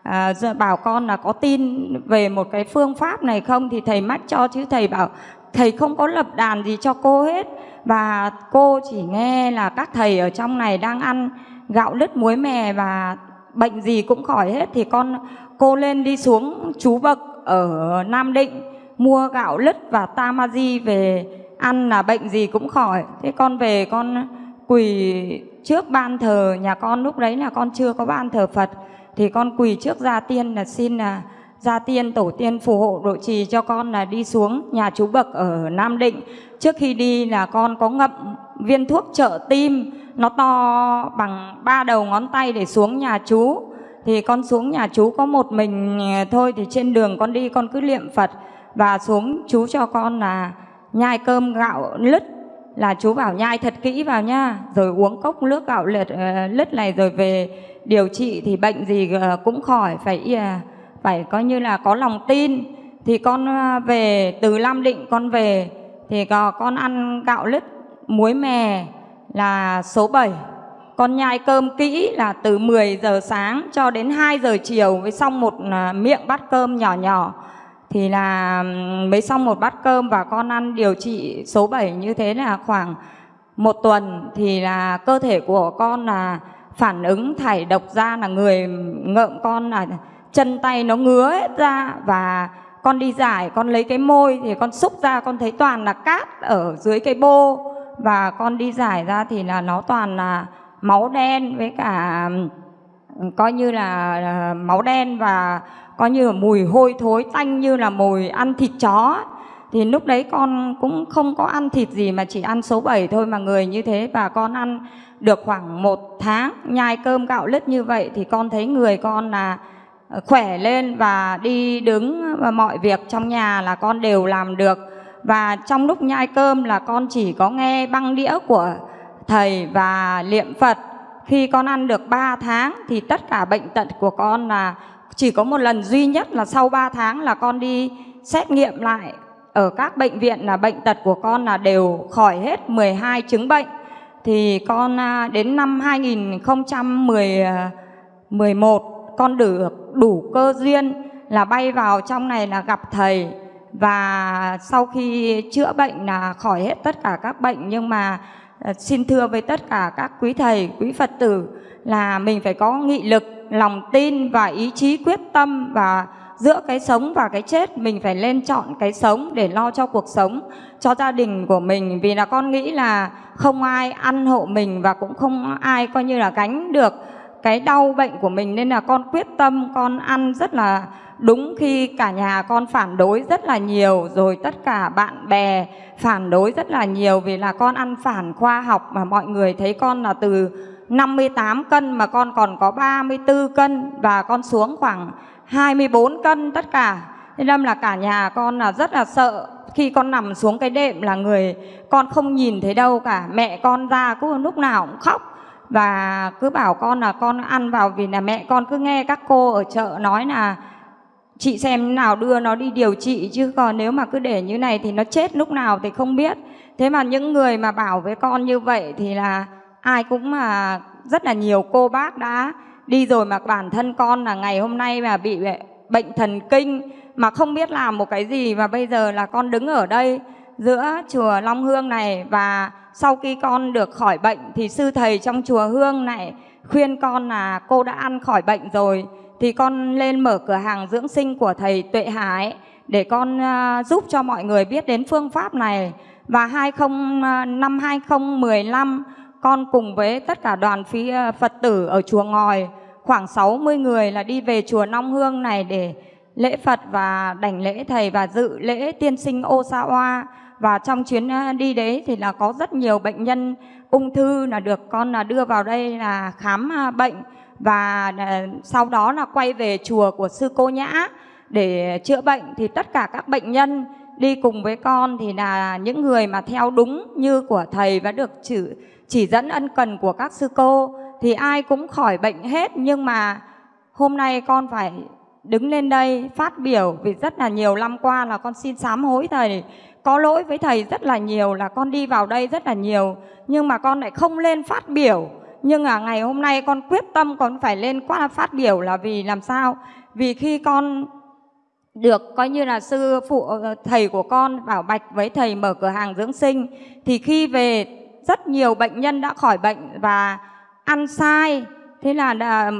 uh, bảo con là có tin về một cái phương pháp này không? Thì thầy mách cho chứ thầy bảo thầy không có lập đàn gì cho cô hết. Và cô chỉ nghe là các thầy ở trong này đang ăn gạo lứt muối mè và bệnh gì cũng khỏi hết. Thì con cô lên đi xuống chú bậc ở Nam Định mua gạo lứt và tamaji về ăn là bệnh gì cũng khỏi. Thế con về con quỳ trước ban thờ nhà con. Lúc đấy là con chưa có ban thờ Phật, thì con quỳ trước gia tiên là xin là gia tiên tổ tiên phù hộ độ trì cho con là đi xuống nhà chú bậc ở Nam Định. Trước khi đi là con có ngậm viên thuốc trợ tim, nó to bằng ba đầu ngón tay để xuống nhà chú. Thì con xuống nhà chú có một mình à, thôi thì trên đường con đi con cứ niệm Phật và xuống chú cho con là nhai cơm gạo lứt là chú bảo nhai thật kỹ vào nha rồi uống cốc nước gạo lứt, ờ, lứt này rồi về điều trị thì bệnh gì ờ, cũng khỏi. Phải ờ, phải coi như là có lòng tin. Thì con về từ Lam Định con về thì con ăn gạo lứt muối mè là số 7 con nhai cơm kỹ là từ 10 giờ sáng cho đến 2 giờ chiều với xong một miệng bát cơm nhỏ nhỏ thì là mới xong một bát cơm và con ăn điều trị số 7 như thế là khoảng một tuần. Thì là cơ thể của con là phản ứng thải độc ra là người ngợm con là chân tay nó ngứa hết ra và con đi giải, con lấy cái môi thì con xúc ra, con thấy toàn là cát ở dưới cái bô. Và con đi giải ra thì là nó toàn là máu đen với cả coi như là máu đen và coi như là mùi hôi thối tanh như là mùi ăn thịt chó thì lúc đấy con cũng không có ăn thịt gì mà chỉ ăn số 7 thôi mà người như thế và con ăn được khoảng một tháng. Nhai cơm gạo lứt như vậy thì con thấy người con là ờ, khỏe lên và đi đứng và mọi việc trong nhà là con đều làm được. Và trong lúc nhai cơm là con chỉ có nghe băng đĩa của thầy và niệm Phật. Khi con ăn được 3 tháng thì tất cả bệnh tật của con là chỉ có một lần duy nhất là sau 3 tháng là con đi xét nghiệm lại ở các bệnh viện là bệnh tật của con là đều khỏi hết 12 chứng bệnh. Thì con à, đến năm 2011 à, con được đủ cơ duyên là bay vào trong này là gặp thầy và sau khi chữa bệnh là khỏi hết tất cả các bệnh nhưng mà à, xin thưa với tất cả các quý thầy, quý Phật tử là mình phải có nghị lực, lòng tin và ý chí quyết tâm và giữa cái sống và cái chết mình phải lên chọn cái sống để lo cho cuộc sống cho gia đình của mình. Vì là con nghĩ là không ai ăn hộ mình và cũng không ai coi như là gánh được cái đau bệnh của mình. Nên là con quyết tâm con ăn rất là đúng khi cả nhà con phản đối rất là nhiều rồi tất cả bạn bè phản đối rất là nhiều. Vì là con ăn phản khoa học mà mọi người thấy con là từ 58 cân mà con còn có 34 cân và con xuống khoảng 24 cân tất cả. Thế nên là cả nhà con là rất là sợ khi con nằm xuống cái đệm là người con không nhìn thấy đâu cả. Mẹ con ra cứ lúc nào cũng khóc và cứ bảo con là con ăn vào vì là mẹ con cứ nghe các cô ở chợ nói là chị xem nào đưa nó đi điều trị chứ, còn nếu mà cứ để như này thì nó chết lúc nào thì không biết. Thế mà những người mà bảo với con như vậy thì là ai cũng mà rất là nhiều cô bác đã đi rồi mà bản thân con là ngày hôm nay mà bị à, bệnh thần kinh mà không biết làm một cái gì và bây giờ là con đứng ở đây giữa chùa Long Hương này và sau khi con được khỏi bệnh thì sư thầy trong chùa Hương này khuyên con là cô đã ăn khỏi bệnh rồi thì con lên mở cửa hàng dưỡng sinh của thầy Tuệ Hải để con à, giúp cho mọi người biết đến phương pháp này. Và 20 à, năm 2015 con cùng với tất cả đoàn phí ờ, Phật tử ở chùa Ngòi. Khoảng 60 người là đi về chùa Long Hương này để lễ Phật và đảnh lễ thầy và dự lễ tiên sinh Ô Sa Oa. và trong chuyến ờ, đi đấy thì là có rất nhiều bệnh nhân ung thư là được con là đưa vào đây là khám bệnh. Và sau đó là quay về chùa của sư cô Nhã để chữa bệnh. Thì tất cả các bệnh nhân đi cùng với con thì là những người mà theo đúng như của thầy và được chữ chỉ dẫn ân cần của các sư cô, thì ai cũng khỏi bệnh hết. Nhưng mà hôm nay con phải đứng lên đây phát biểu, vì rất là nhiều năm qua là con xin sám hối thầy. Có lỗi với thầy rất là nhiều, là con đi vào đây rất là nhiều. Nhưng mà con lại không lên phát biểu. Nhưng à ngày hôm nay con quyết tâm con phải lên qua phát biểu là vì làm sao? Vì khi con được coi như là sư phụ ờ, thầy của con bảo bạch với thầy mở cửa hàng dưỡng sinh, thì khi về rất nhiều bệnh nhân đã khỏi bệnh và ăn sai. Thế là đã,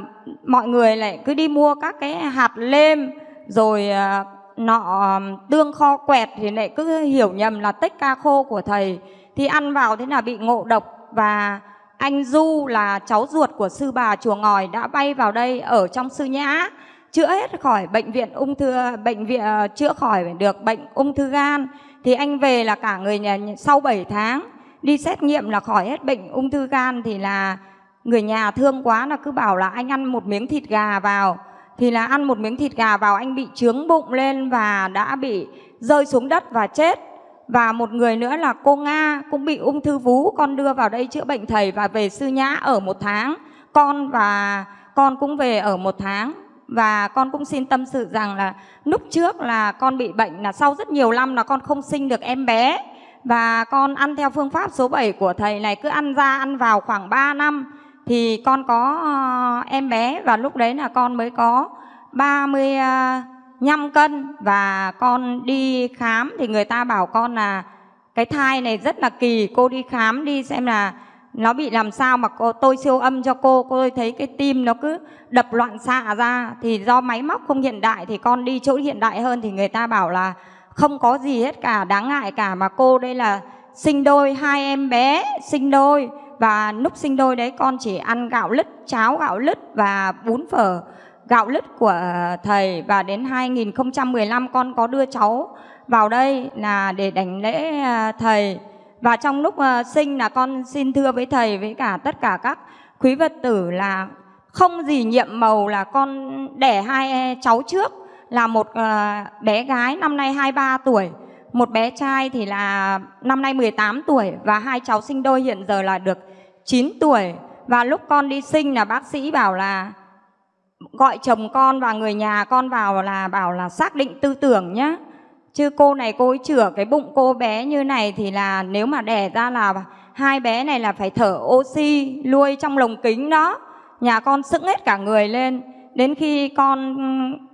mọi người lại cứ đi mua các cái hạt lêm rồi uh, nọ tương kho quẹt thì lại cứ hiểu nhầm là tích ca khô của thầy. Thì ăn vào thế là bị ngộ độc và anh Du là cháu ruột của sư bà chùa ngòi đã bay vào đây ở trong sư nhã. Chữa hết khỏi bệnh viện ung thư bệnh viện uh, chữa khỏi được bệnh ung thư gan. Thì anh về là cả người nhà sau 7 tháng đi xét nghiệm là khỏi hết bệnh ung thư gan thì là người nhà thương quá là cứ bảo là anh ăn một miếng thịt gà vào. Thì là ăn một miếng thịt gà vào anh bị trướng bụng lên và đã bị rơi xuống đất và chết. Và một người nữa là cô Nga cũng bị ung thư vú, con đưa vào đây chữa bệnh thầy và về sư nhã ở một tháng. Con và con cũng về ở một tháng. Và con cũng xin tâm sự rằng là lúc trước là con bị bệnh là sau rất nhiều năm là con không sinh được em bé và con ăn theo phương pháp số 7 của thầy này, cứ ăn ra ăn vào khoảng 3 năm thì con có ờ, em bé và lúc đấy là con mới có 35 ờ, cân. Và con đi khám thì người ta bảo con là cái thai này rất là kỳ, cô đi khám đi xem là nó bị làm sao mà cô, tôi siêu âm cho cô cô thấy cái tim nó cứ đập loạn xạ ra. Thì do máy móc không hiện đại thì con đi chỗ hiện đại hơn thì người ta bảo là không có gì hết cả, đáng ngại cả mà cô đây là sinh đôi, hai em bé sinh đôi. Và lúc sinh đôi đấy con chỉ ăn gạo lứt, cháo gạo lứt và bún phở gạo lứt của thầy. Và đến 2015 con có đưa cháu vào đây là để đánh lễ à, thầy. Và trong lúc à, sinh là con xin thưa với thầy với cả tất cả các quý vật tử là không gì nhiệm màu là con đẻ hai cháu trước là một ờ, bé gái năm nay 23 tuổi, một bé trai thì là năm nay 18 tuổi và hai cháu sinh đôi hiện giờ là được 9 tuổi. Và lúc con đi sinh là bác sĩ bảo là, gọi chồng con và người nhà con vào là, bảo là xác định tư tưởng nhá. Chứ cô này cô ấy chữa cái bụng cô bé như này thì là nếu mà đẻ ra là hai bé này là phải thở oxy, nuôi trong lồng kính đó. Nhà con sững hết cả người lên. Đến khi con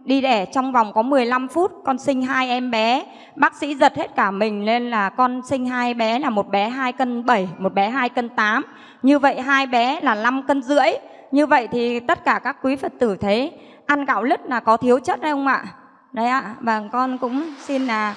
đi đẻ trong vòng có 15 phút con sinh hai em bé. Bác sĩ giật hết cả mình nên là con sinh hai bé là một bé 2 cân 7, một bé 2 cân 8. Như vậy hai bé là 5 cân rưỡi. Như vậy thì tất cả các quý Phật tử thấy ăn gạo lứt là có thiếu chất hay không ạ? Đấy ạ, và con cũng xin là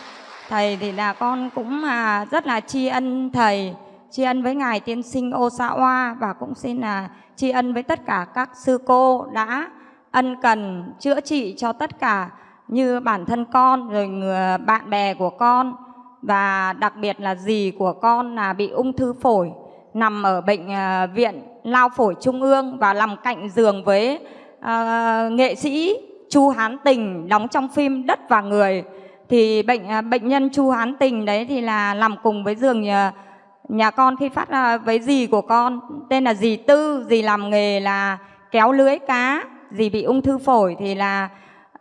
thầy thì là con cũng à, rất là tri ân thầy, tri ân với ngài tiên sinh Osawa và cũng xin là tri ân với tất cả các sư cô đã ân cần chữa trị cho tất cả như bản thân con rồi người bạn bè của con và đặc biệt là dì của con là bị ung thư phổi nằm ở bệnh ờ, viện lao phổi trung ương và nằm cạnh giường với uh, nghệ sĩ Chu Hán Tình đóng trong phim Đất và Người. Thì bệnh ờ, bệnh nhân Chu Hán Tình đấy thì là nằm cùng với giường nhà, nhà con khi phát uh, với dì của con. Tên là dì Tư dì làm nghề là kéo lưới cá dì bị ung thư phổi thì là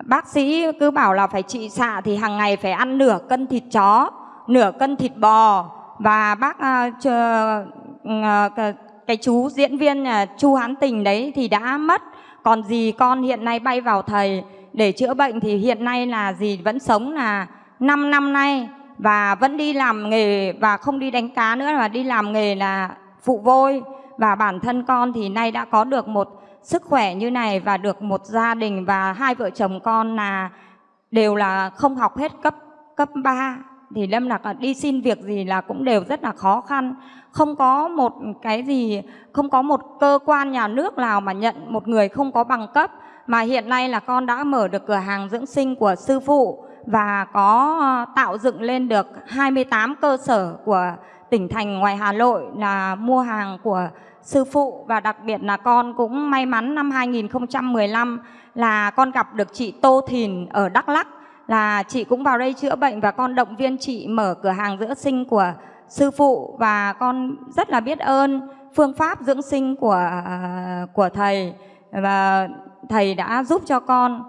bác sĩ cứ bảo là phải trị xạ thì hàng ngày phải ăn nửa cân thịt chó nửa cân thịt bò. Và bác uh, chờ, uh, cái chú diễn viên uh, chu hán tình đấy thì đã mất. Còn dì con hiện nay bay vào thầy. Để chữa bệnh thì hiện nay là dì vẫn sống là 5 năm nay. Và vẫn đi làm nghề và không đi đánh cá nữa mà đi làm nghề là phụ vôi. Và bản thân con thì nay đã có được một sức khỏe như này và được một gia đình và hai vợ chồng con là đều là không học hết cấp cấp 3 thì lâm là đi xin việc gì là cũng đều rất là khó khăn. Không có một cái gì, không có một cơ quan nhà nước nào mà nhận một người không có bằng cấp. Mà hiện nay là con đã mở được cửa hàng dưỡng sinh của sư phụ và có ờ, tạo dựng lên được 28 cơ sở của tỉnh thành ngoài Hà Nội là mua hàng của sư phụ và đặc biệt là con cũng may mắn năm 2015 là con gặp được chị Tô Thìn ở Đắk Lắk là chị cũng vào đây chữa bệnh và con động viên chị mở cửa hàng dưỡng sinh của sư phụ và con rất là biết ơn phương pháp dưỡng sinh của của thầy và thầy đã giúp cho con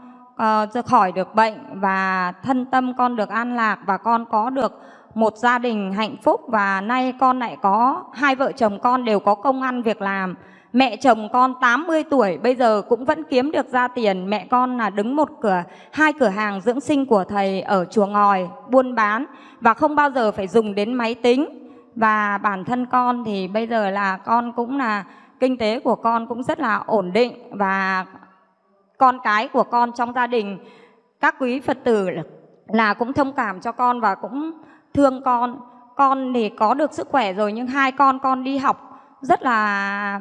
uh, khỏi được bệnh và thân tâm con được an lạc và con có được một gia đình hạnh phúc và nay con lại có hai vợ chồng con đều có công ăn việc làm. Mẹ chồng con 80 tuổi bây giờ cũng vẫn kiếm được ra tiền. Mẹ con là đứng một cửa, hai cửa hàng dưỡng sinh của thầy ở chùa ngòi, buôn bán và không bao giờ phải dùng đến máy tính. Và bản thân con thì bây giờ là con cũng là kinh tế của con cũng rất là ổn định và con cái của con trong gia đình các quý Phật tử là cũng thông cảm cho con và cũng thương con. Con để có được sức khỏe rồi nhưng hai con con đi học rất là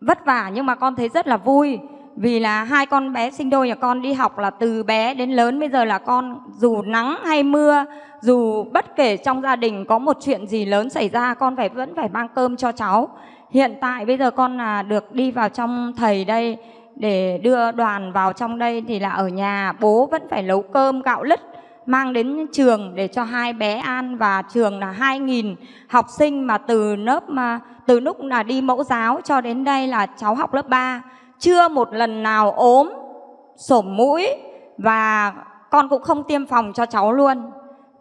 vất vả nhưng mà con thấy rất là vui. Vì là hai con bé sinh đôi nhà con đi học là từ bé đến lớn, bây giờ là con dù nắng hay mưa, dù bất kể trong gia đình có một chuyện gì lớn xảy ra, con phải vẫn phải mang cơm cho cháu. Hiện tại bây giờ con là được đi vào trong thầy đây, để đưa đoàn vào trong đây thì là ở nhà, bố vẫn phải nấu cơm gạo lứt mang đến trường để cho hai bé ăn và trường là 2.000 học sinh mà từ lớp mà từ lúc là đi mẫu giáo cho đến đây là cháu học lớp 3 chưa một lần nào ốm sổm mũi và con cũng không tiêm phòng cho cháu luôn.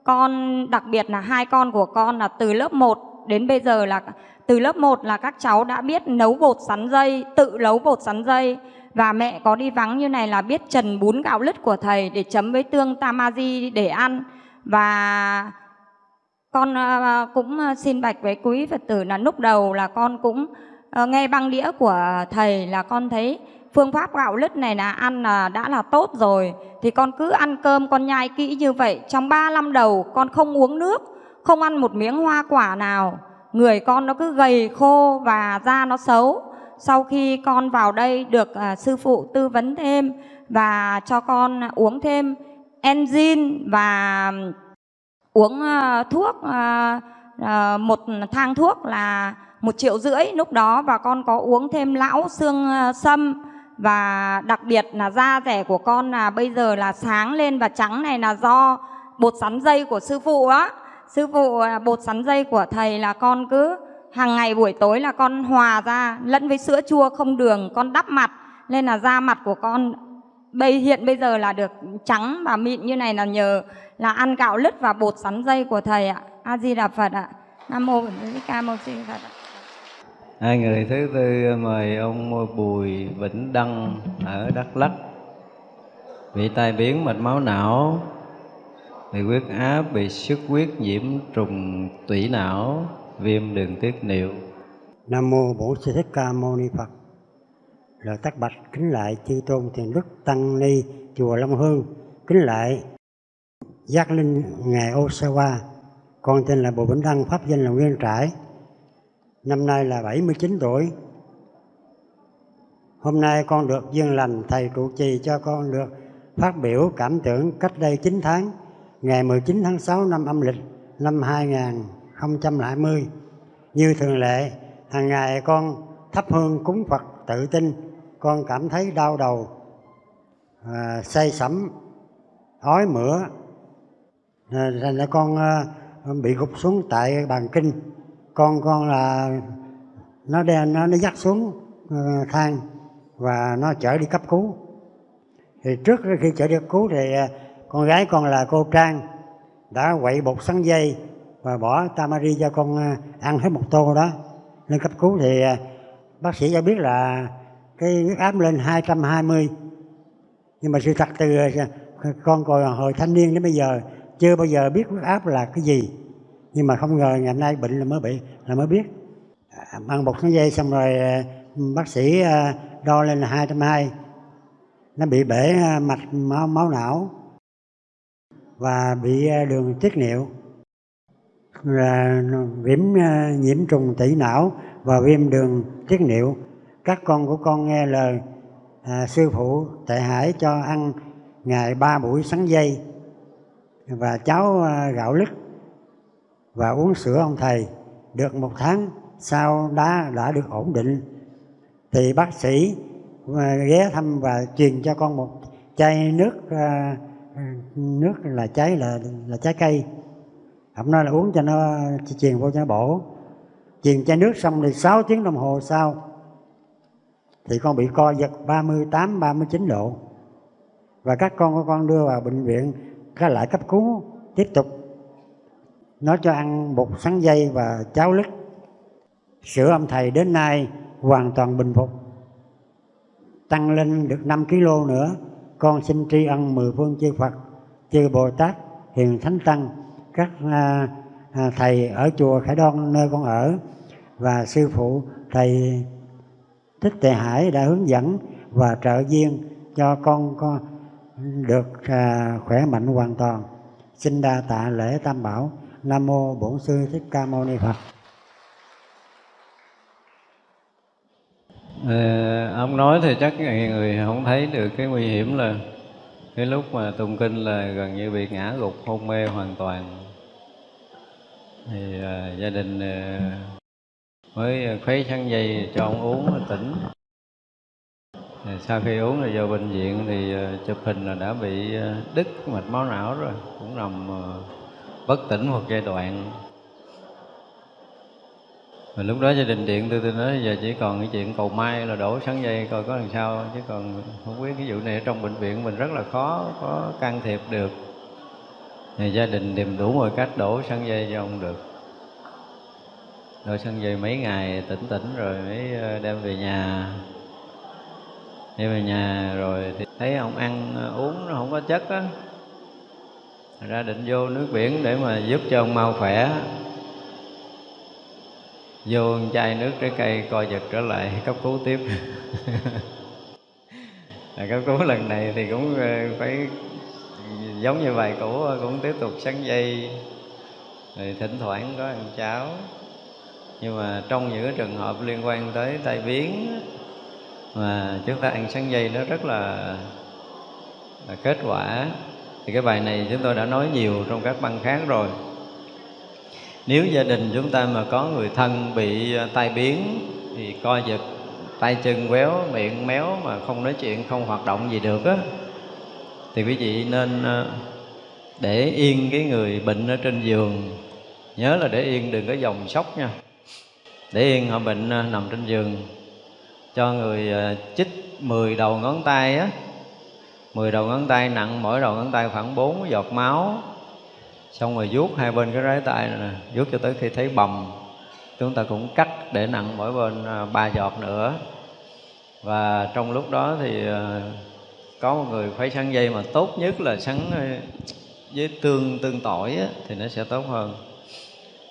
Con, đặc biệt là hai con của con là từ lớp 1 đến bây giờ là, từ lớp 1 là các cháu đã biết nấu bột sắn dây, tự nấu bột sắn dây và mẹ có đi vắng như này là biết trần bún gạo lứt của thầy để chấm với tương tamaji để ăn. Và con ờ, cũng ờ, xin bạch với quý Phật tử là lúc đầu là con cũng ờ, nghe băng đĩa của thầy là con thấy phương pháp gạo lứt này là ăn là đã là tốt rồi. Thì con cứ ăn cơm, con nhai kỹ như vậy. Trong 3 năm đầu, con không uống nước, không ăn một miếng hoa quả nào. Người con nó cứ gầy khô và da nó xấu sau khi con vào đây được à, sư phụ tư vấn thêm và cho con uống thêm enzyme và uống à, thuốc à, à, một thang thuốc là một triệu rưỡi. Lúc đó và con có uống thêm lão xương à, sâm và đặc biệt là da rẻ của con là bây giờ là sáng lên và trắng này là do bột sắn dây của sư phụ á. Sư phụ à, bột sắn dây của thầy là con cứ hàng ngày buổi tối là con hòa ra, lẫn với sữa chua không đường, con đắp mặt, nên là da mặt của con bây, hiện bây giờ là được trắng và mịn như này là nhờ là ăn gạo lứt và bột sắn dây của thầy ạ. A di đà phật ạ. Nam mô bổn sư ca mâu ni phật ạ. Hai người thứ tư mời ông bùi vĩnh đăng ở đắk lắk. Bị tai biến mạch máu não, bị huyết áp, bị xuất huyết nhiễm trùng tủy não viêm đường tiết niệu. Nam mô bổn sư thích ca mâu ni phật. Lời tác bạch kính lại chư tôn thiền đức tăng ni, chùa long hương. Kính lại giác linh ngài osawa con tên là bùi vĩnh đăng, pháp danh là nguyên trãi năm nay là 79 tuổi. Hôm nay con được duyên lành thầy trụ trì cho con được phát biểu cảm tưởng cách đây 9 tháng, ngày 19 tháng 6 năm âm lịch năm 2020 như thường lệ hàng ngày con thắp hương cúng Phật tự tin. Con cảm thấy đau đầu à, say sẩm ói mửa. À, thành ra con à, bị gục xuống tại bàn kinh. Con con là nó đen nó nó dắt xuống à, thang và nó chở đi cấp cứu. Thì trước khi chở đi cấp cứu thì à, con gái con là cô Trang đã quậy bột sắn dây và bỏ tamari cho con à, ăn hết một tô đó. Lên cấp cứu thì à, bác sĩ cho biết là cái huyết áp lên 220 nhưng mà sự thật từ à, con còn hồi thanh niên đến bây giờ chưa bao giờ biết huyết áp là cái gì. Nhưng mà không ngờ ngày hôm nay bệnh là mới bị là mới biết. Ăn bột sắn dây xong rồi bác sĩ đo lên là hai trăm hai. Nó bị bể mạch máu, máu não và bị đường tiết niệu là viêm à, nhiễm trùng tủy não và viêm đường tiết niệu. Các con của con nghe lời à, sư phụ tệ hải cho ăn ngày ba buổi sắn dây và cháo à, gạo lứt và uống sữa ông thầy. Được một tháng sau đã đã được ổn định thì bác sĩ à, ghé thăm và truyền cho con một chai nước à, nước là trái là là trái cây ông nói là uống cho nó truyền vô cho nó bổ. Truyền chai nước xong thì 6 tiếng đồng hồ sau thì con bị co giật 38 39 độ. Và các con của con đưa vào bệnh viện các lại cấp cứu, tiếp tục nó cho ăn bột sắn dây và cháo lứt. Sữa ông thầy đến nay hoàn toàn bình phục, tăng lên được 5 kg nữa. Con xin tri ân mười phương chư Phật, chư Bồ Tát, hiền thánh tăng các à, à, thầy ở chùa Khải Đoan nơi con ở. Và sư phụ thầy Thích tề Hải đã hướng dẫn và trợ duyên cho con con được à, khỏe mạnh hoàn toàn. Xin đa tạ lễ tam bảo. Nam mô bổn sư thích ca mâu ni phật. À, ông nói thì chắc người không thấy được cái nguy hiểm là cái lúc mà tụng kinh là gần như bị ngã gục hôn mê hoàn toàn thì à, gia đình à, mới khuấy sắn dây cho ông uống tỉnh. Sau khi uống rồi vào bệnh viện thì à, chụp hình là đã bị à, đứt mạch máu não rồi cũng nằm à, bất tỉnh một giai đoạn. Và lúc đó gia đình điện tôi tôi nói giờ chỉ còn cái chuyện cầu mai là đổ sáng dây coi có làm sao chứ còn không biết cái vụ này ở trong bệnh viện mình rất là khó có can thiệp được thì gia đình tìm đủ mọi cách đổ sân dây cho ông được. Đổ sân dây mấy ngày tỉnh tỉnh rồi mới ờ, đem về nhà. Đem về nhà rồi thì thấy ông ăn ờ, uống nó không có chất á. Ra định vô nước biển để mà giúp cho ông mau khỏe. Vô chai nước trái cây coi giật trở lại <laughs> cấp cứu tiếp. <laughs> Là cấp cứu lần này thì cũng ờ, phải giống như bài cũ cũng tiếp tục sắn dây. Rồi thỉnh thoảng có ăn cháo. Nhưng mà trong những cái trường hợp liên quan tới tai biến mà chúng ta ăn sắn dây nó rất là, là kết quả thì cái bài này chúng tôi đã nói nhiều trong các băng khác rồi. Nếu gia đình chúng ta mà có người thân bị à, tai biến thì coi giật tay chân quéo miệng méo mà không nói chuyện không hoạt động gì được á thì quý vị nên ờ, để yên cái người bệnh ở trên giường. Nhớ là để yên đừng có dòng sốc nha. Để yên họ bệnh ờ, nằm trên giường. Cho người ờ, chích 10 đầu ngón tay á. 10 đầu ngón tay nặng, mỗi đầu ngón tay khoảng 4 giọt máu. Xong rồi vuốt hai bên cái rái tay này nè, vuốt cho tới khi thấy bầm. Chúng ta cũng cắt để nặng mỗi bên ba giọt nữa. Và trong lúc đó thì có một người phải sắn dây mà tốt nhất là sắn ờ, với tương tương tỏi á, thì nó sẽ tốt hơn.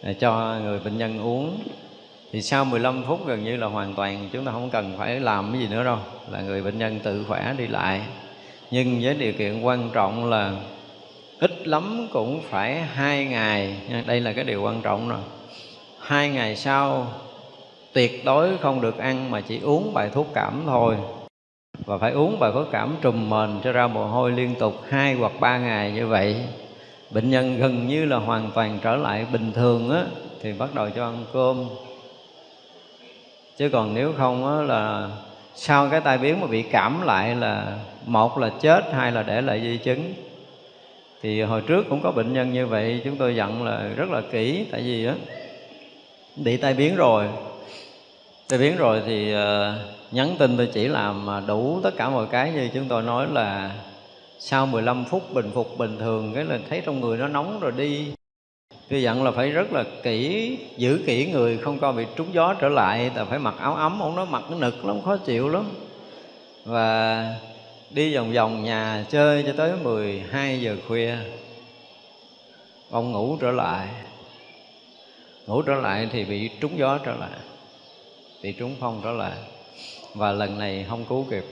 Để cho người bệnh nhân uống. Thì sau 15 phút gần như là hoàn toàn chúng ta không cần phải làm cái gì nữa đâu là người bệnh nhân tự khỏe đi lại. Nhưng với điều kiện quan trọng là ít lắm cũng phải hai ngày đây là cái điều quan trọng rồi. Hai ngày sau tuyệt đối không được ăn mà chỉ uống bài thuốc cảm thôi và phải uống bài thuốc cảm trùm mền cho ra mồ hôi liên tục hai hoặc ba ngày như vậy. Bệnh nhân gần như là hoàn toàn trở lại bình thường á thì bắt đầu cho ăn cơm. Chứ còn nếu không á là sau cái tai biến mà bị cảm lại là một là chết hai là để lại di chứng. Thì hồi trước cũng có bệnh nhân như vậy chúng tôi dặn là rất là kỹ tại vì á bị tai biến rồi. Tai biến rồi thì uh, nhắn tin tôi chỉ làm đủ tất cả mọi cái như chúng tôi nói là sau 15 phút bình phục bình thường, cái là thấy trong người nó nóng rồi đi. Tôi dặn là phải rất là kỹ, giữ kỹ người, không coi bị trúng gió trở lại ta phải mặc áo ấm, ông nó mặc nó nực lắm, khó chịu lắm. Và đi vòng vòng nhà chơi cho tới 12 giờ khuya. Ông ngủ trở lại. Ngủ trở lại thì bị trúng gió trở lại, bị trúng phong trở lại và lần này không cứu kịp.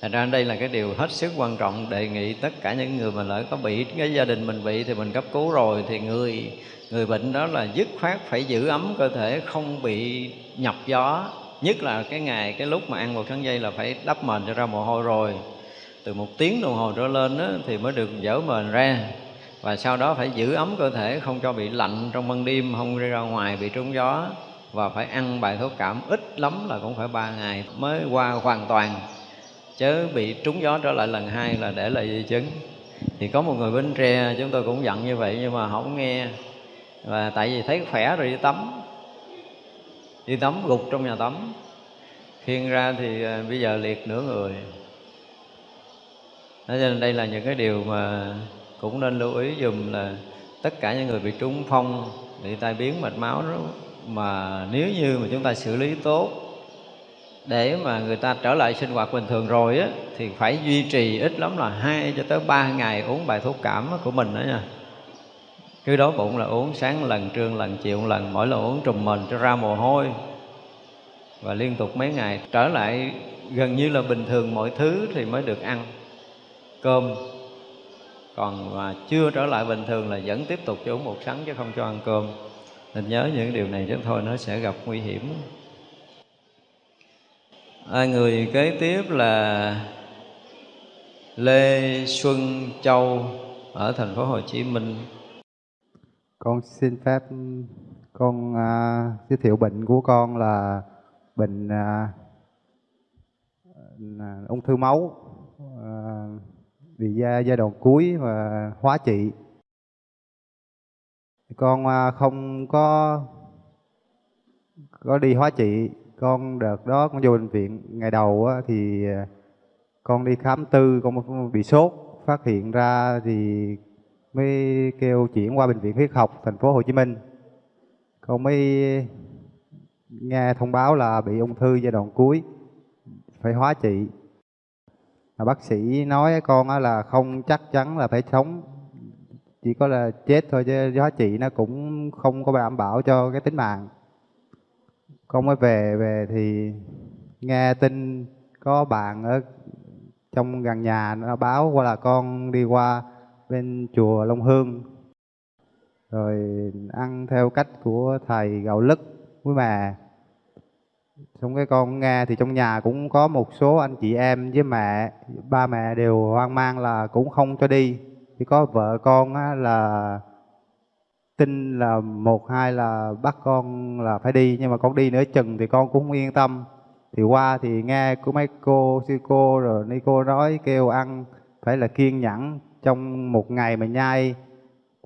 Thành ra đây là cái điều hết sức quan trọng đề nghị tất cả những người mà lỡ có bị cái gia đình mình bị thì mình cấp cứu rồi thì người người bệnh đó là dứt khoát phải giữ ấm cơ thể không bị nhập gió. Nhất là cái ngày cái lúc mà ăn một kháng dây là phải đắp mền cho ra mồ hôi rồi. Từ một tiếng đồng hồ trở lên đó, thì mới được dỡ mền ra. Và sau đó phải giữ ấm cơ thể không cho bị lạnh trong ban đêm không đi ra ngoài bị trúng gió và phải ăn bài thuốc cảm ít lắm là cũng phải ba ngày mới qua hoàn toàn. Chớ bị trúng gió trở lại lần hai là để lại di chứng. Thì có một người bến tre, chúng tôi cũng dặn như vậy nhưng mà không nghe. Và tại vì thấy khỏe rồi đi tắm. Đi tắm gục trong nhà tắm. Khiêng ra thì à, bây giờ liệt nửa người. Thế nên đây là những cái điều mà cũng nên lưu ý dùm là tất cả những người bị trúng phong, bị tai biến, mạch máu đó mà nếu như mà chúng ta xử lý tốt để mà người ta trở lại sinh hoạt bình thường rồi á, thì phải duy trì ít lắm là hai cho tới ba ngày uống bài thuốc cảm của mình đó nha. Cứ đói bụng là uống sáng lần, trưa lần, chiều lần, mỗi lần uống trùm mình cho ra mồ hôi. Và liên tục mấy ngày, trở lại gần như là bình thường mọi thứ thì mới được ăn cơm. Còn mà chưa trở lại bình thường là vẫn tiếp tục cho uống một sắn chứ không cho ăn cơm nên nhớ những điều này chứ thôi nó sẽ gặp nguy hiểm. À, người kế tiếp là Lê Xuân Châu ở thành phố Hồ Chí Minh. Con xin phép con à, giới thiệu bệnh của con là bệnh à, à, ung thư máu à, vì giai, giai đoạn cuối và hóa trị con à, không có có đi hóa trị. Con đợt đó con vô bệnh viện. Ngày đầu á, thì à, con đi khám tư con bị sốt. Phát hiện ra thì mới kêu chuyển qua bệnh viện huyết học thành phố Hồ Chí Minh. Con mới nghe thông báo là bị ung thư giai đoạn cuối phải hóa trị. Mà bác sĩ nói con là không chắc chắn là phải sống chỉ có là chết thôi chứ giá trị nó cũng không có đảm bảo cho cái tính mạng. Con mới về về thì nghe tin có bạn ở trong gần nhà nó báo qua là con đi qua bên chùa Long Hương. Rồi ăn theo cách của thầy gạo lứt với mẹ. Xong cái con nghe thì trong nhà cũng có một số anh chị em với mẹ, ba mẹ đều hoang mang là cũng không cho đi chỉ có vợ con á, là tin là một hai là bắt con là phải đi nhưng mà con đi nữa chừng thì con cũng không yên tâm. Thì qua thì nghe của mấy cô sư cô rồi ni cô nói kêu ăn phải là kiên nhẫn trong một ngày mà nhai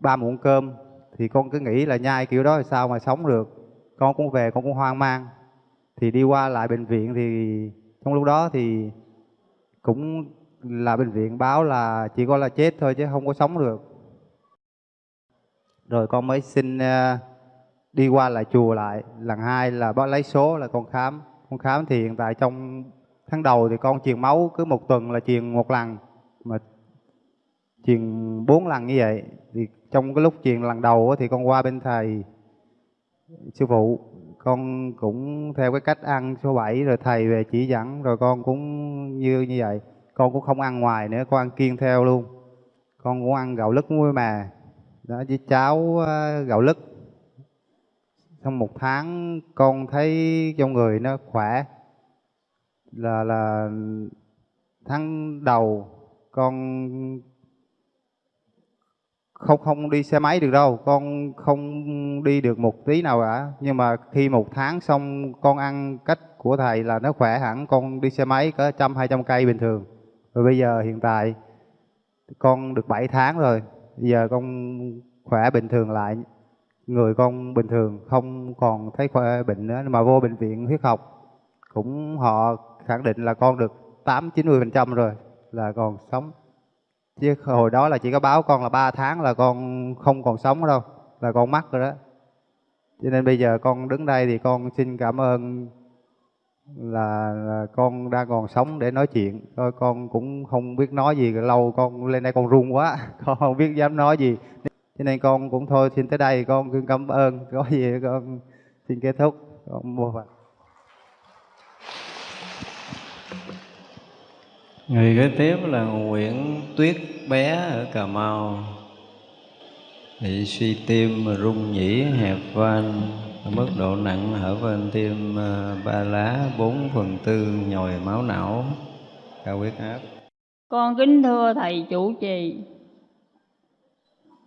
ba muỗng cơm. Thì con cứ nghĩ là nhai kiểu đó thì sao mà sống được. Con cũng về con cũng hoang mang. Thì đi qua lại bệnh viện thì trong lúc đó thì cũng là bệnh viện báo là chỉ có là chết thôi chứ không có sống được. Rồi con mới xin ờ, đi qua lại chùa lại. Lần hai là bác lấy số là con khám. Con khám thì hiện tại trong tháng đầu thì con truyền máu cứ một tuần là truyền một lần, mà truyền bốn lần như vậy. Thì trong cái lúc truyền lần đầu thì con qua bên thầy sư phụ. Con cũng theo cái cách ăn số 7 rồi thầy về chỉ dẫn, rồi con cũng như như vậy con cũng không ăn ngoài nữa, con ăn kiêng theo luôn. Con cũng ăn gạo lứt muối mà. Đó, với cháo ờ, gạo lứt. Trong một tháng, con thấy trong người nó khỏe. Là là tháng đầu, con không không đi xe máy được đâu. Con không đi được một tí nào cả. Nhưng mà khi một tháng xong, con ăn cách của thầy là nó khỏe hẳn. Con đi xe máy có trăm, hai trăm cây bình thường và bây giờ hiện tại con được 7 tháng rồi. Bây giờ con khỏe bình thường lại. Người con bình thường không còn thấy khỏe bệnh nữa, mà vô bệnh viện huyết học. Cũng họ khẳng định là con được tám, chín mươi phần trăm rồi là còn sống. Chứ hồi đó là chỉ có báo con là 3 tháng là con không còn sống đâu, là con mắc rồi đó. Cho nên bây giờ con đứng đây thì con xin cảm ơn là, là con đang còn sống để nói chuyện. Thôi con cũng không biết nói gì lâu con lên đây con run quá <laughs> con không biết dám nói gì. Cho nên con cũng thôi xin tới đây con cứ cảm ơn có gì con xin kết thúc. Con mua phật Người kế tiếp là Nguyễn Tuyết bé ở Cà Mau. Bị suy tim mà rung nhĩ hẹp van. Mức độ nặng hở bên tim ờ, ba lá bốn phần tư nhồi máu não. Cao huyết áp. Con kính thưa Thầy chủ trì.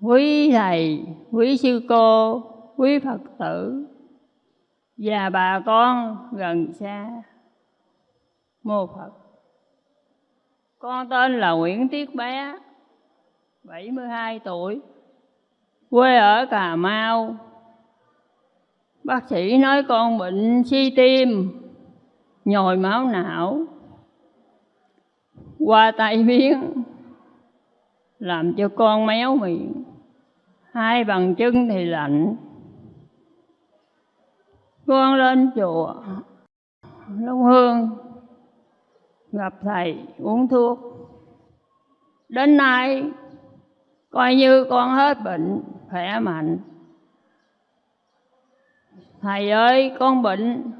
Quý Thầy, quý Sư Cô, quý Phật tử Và bà con gần xa. Mô Phật. Con tên là Nguyễn Tiết Bé, 72 tuổi, quê ở Cà Mau. Bác sĩ nói con bệnh suy tim, nhồi máu não, qua tay biến, làm cho con méo miệng, hai bàn chân thì lạnh. Con lên chùa Long Hương gặp thầy uống thuốc đến nay coi như con hết bệnh khỏe mạnh thầy ơi, con bệnh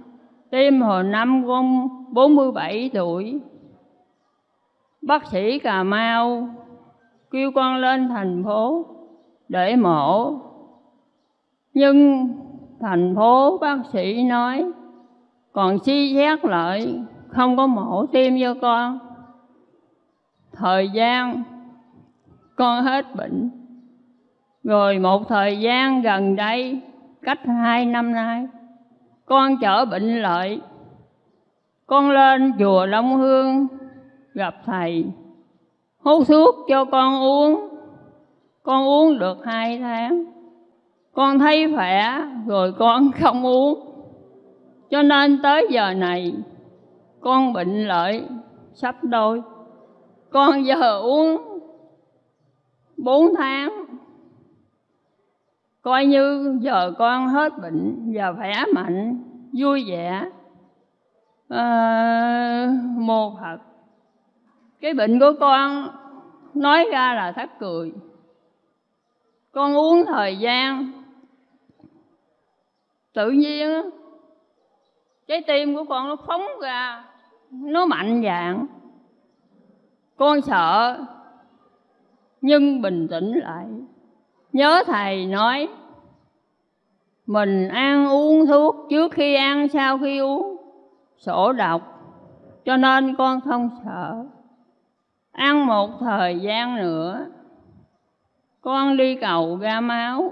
tim hồi năm con 47 tuổi. Bác sĩ cà mau kêu con lên thành phố để mổ. Nhưng thành phố bác sĩ nói, còn suy xét lại, không có mổ tim cho con. Thời gian con hết bệnh. Rồi một thời gian gần đây cách hai năm nay. Con chở bệnh lợi. Con lên chùa Long Hương gặp thầy. Hút thuốc cho con uống. Con uống được hai tháng. Con thấy khỏe, rồi con <laughs> không uống. Cho nên tới giờ này, con bệnh lợi sắp đôi. Con giờ uống bốn tháng coi như giờ con hết bệnh và khỏe mạnh vui vẻ. Ờ, à, mô phật cái bệnh của con nói ra là thắt cười. Con uống thời gian tự nhiên trái tim của con nó phóng ra nó mạnh dạng. Con sợ nhưng bình tĩnh lại nhớ thầy nói, mình ăn uống thuốc trước khi ăn, sau khi uống. Sổ độc cho nên con không sợ. Ăn một thời gian nữa, con đi cầu ra máu.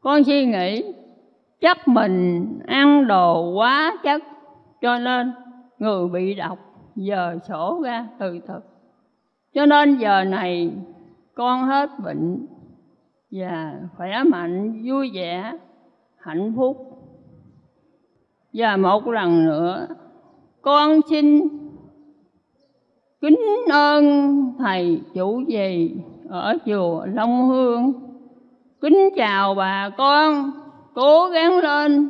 Con suy nghĩ, chắc mình ăn đồ quá chất, cho nên người bị độc giờ sổ ra từ từ cho nên giờ này con hết bệnh và khỏe mạnh, vui vẻ, hạnh phúc. Và một lần nữa, con xin kính ơn thầy chủ trì ở chùa Long Hương. Kính chào bà con, cố gắng lên.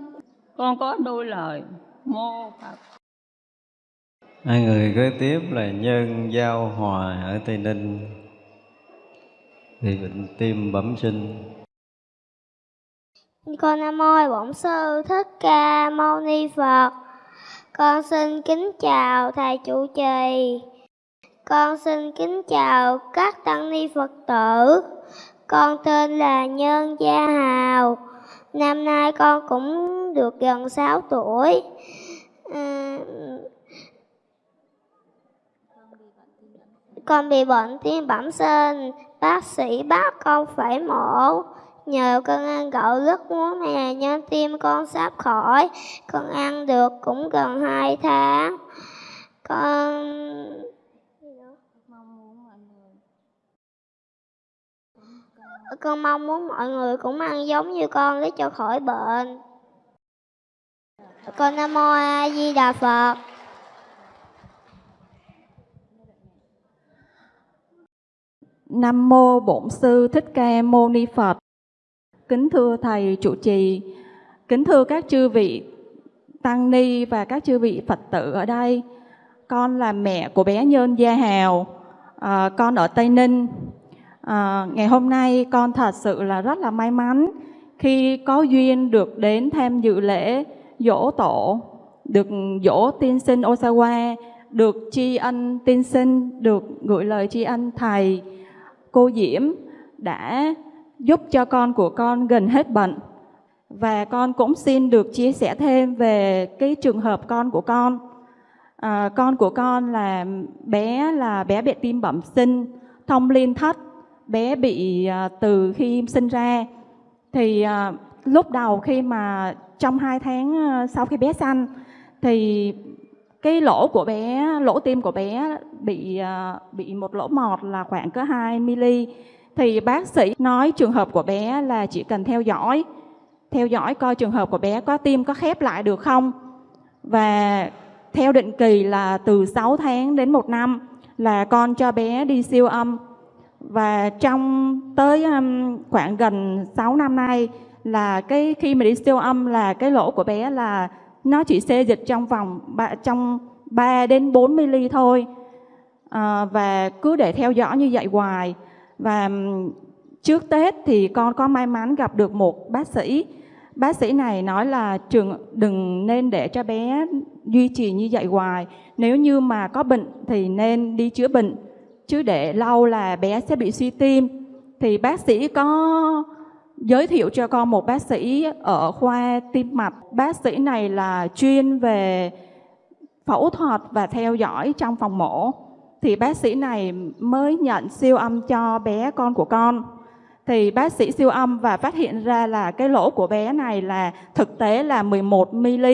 Con có đôi lời, mô phật. Hai người kế tiếp là nhân giao hòa ở tây ninh thì bệnh tim bẩm sinh. Con nam mô bổn sư thích ca mâu ni phật. Con xin kính chào thầy chủ trì. Con xin kính chào các tăng ni phật tử. Con tên là nhân gia hào. Năm nay con cũng được gần 6 tuổi. À, con bị bệnh tim bẩm sinh bác sĩ bắt con phải mổ. Nhờ con ăn gạo lứt muối mè nên tim con sắp khỏi. Con ăn được cũng gần 2 tháng. Con con mong muốn mọi người cũng ăn giống như con để cho khỏi bệnh. Con nam mô a di đà phật. Nam mô Bổn sư Thích Ca Mâu Ni Phật. Kính thưa thầy trụ trì, kính thưa các chư vị tăng ni và các chư vị Phật tử ở đây. Con là mẹ của bé Nhơn Gia Hào, à, con ở Tây Ninh. À, ngày hôm nay con thật sự là rất là may mắn khi có duyên được đến tham dự lễ dỗ tổ, được dỗ tiên sinh Osawa, được tri ân tiên sinh, được gửi lời tri ân thầy cô Diễm đã giúp cho con của con gần hết bệnh. Và con cũng xin được chia sẻ thêm về cái trường hợp con của con. À, con của con là bé là bé bị tim bẩm sinh, thông liên thất, bé bị à, từ khi sinh ra. Thì à, lúc đầu khi mà trong hai tháng à, sau khi bé sanh thì cái lỗ của bé, lỗ tim của bé bị à, bị một lỗ mọt là khoảng cỡ 2 mm thì bác sĩ nói trường hợp của bé là chỉ cần theo dõi theo dõi coi trường hợp của bé có tim có khép lại được không. Và theo định kỳ là từ 6 tháng đến 1 năm là con cho bé đi siêu âm. Và trong tới khoảng gần 6 năm nay là cái khi mà đi siêu âm là cái lỗ của bé là nó chỉ xê dịch trong vòng ba, trong 3 đến 4 mili thôi. À, và cứ để theo dõi như vậy hoài. Và trước Tết thì con có may mắn gặp được một bác sĩ. Bác sĩ này nói là trường đừng nên để cho bé duy trì như vậy hoài. Nếu như mà có bệnh thì nên đi chữa bệnh. Chứ để lâu là bé sẽ bị suy tim. Thì bác sĩ có giới thiệu cho con một bác sĩ ở khoa tim mạch. Bác sĩ này là chuyên về phẫu thuật và theo dõi trong phòng mổ. Thì bác sĩ này mới nhận siêu âm cho bé con của con. Thì bác sĩ siêu âm và phát hiện ra là cái lỗ của bé này là thực tế là 11 mm.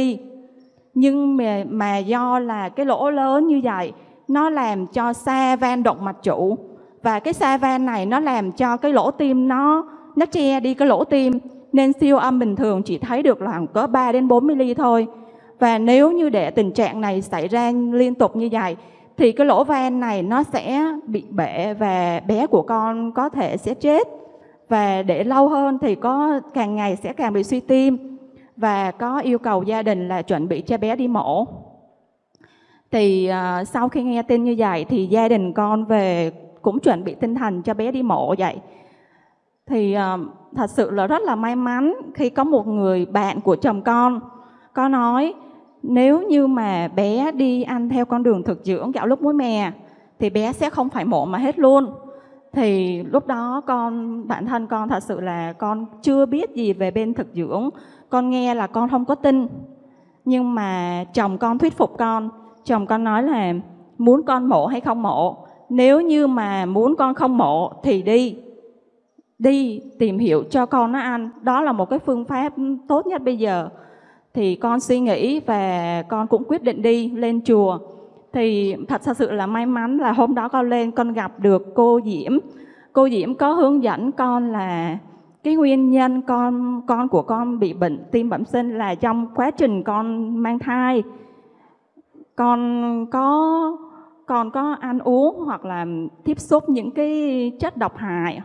Nhưng mà, mà do là cái lỗ lớn như vậy, nó làm cho xa van động mạch chủ. Và cái xa van này nó làm cho cái lỗ tim nó nó che đi cái lỗ tim nên siêu âm bình thường chỉ thấy được là có 3 đến 4 mm thôi. Và nếu như để tình trạng này xảy ra liên tục như vậy thì cái lỗ van này nó sẽ bị bể và bé của con có thể sẽ chết. Và để lâu hơn thì có càng ngày sẽ càng bị suy tim và có yêu cầu gia đình là chuẩn bị cho bé đi mổ. Thì uh, sau khi nghe tin như vậy thì gia đình con về cũng chuẩn bị tinh thần cho bé đi mổ vậy thì uh, thật sự là rất là may mắn khi có một người bạn của chồng con. Có nói nếu như mà bé đi ăn theo con đường thực dưỡng gạo lúc muối mè thì bé sẽ không phải mổ mà hết luôn. Thì lúc đó con bản thân con thật sự là con chưa biết gì về bên thực dưỡng. Con nghe là con không có tin. Nhưng mà chồng con thuyết phục con. Chồng con nói là muốn con mổ hay không mổ? Nếu như mà muốn con không mổ thì đi đi tìm hiểu cho con nó ăn. Đó là một cái phương pháp tốt nhất bây giờ. Thì con suy nghĩ và con cũng quyết định đi lên chùa. Thì thật sự là may mắn là hôm đó con lên, con gặp được cô Diễm. Cô Diễm có hướng dẫn con là cái nguyên nhân con con của con bị bệnh, tim bẩm sinh là trong quá trình con mang thai. Con có con có ăn uống hoặc là tiếp xúc những cái chất độc hại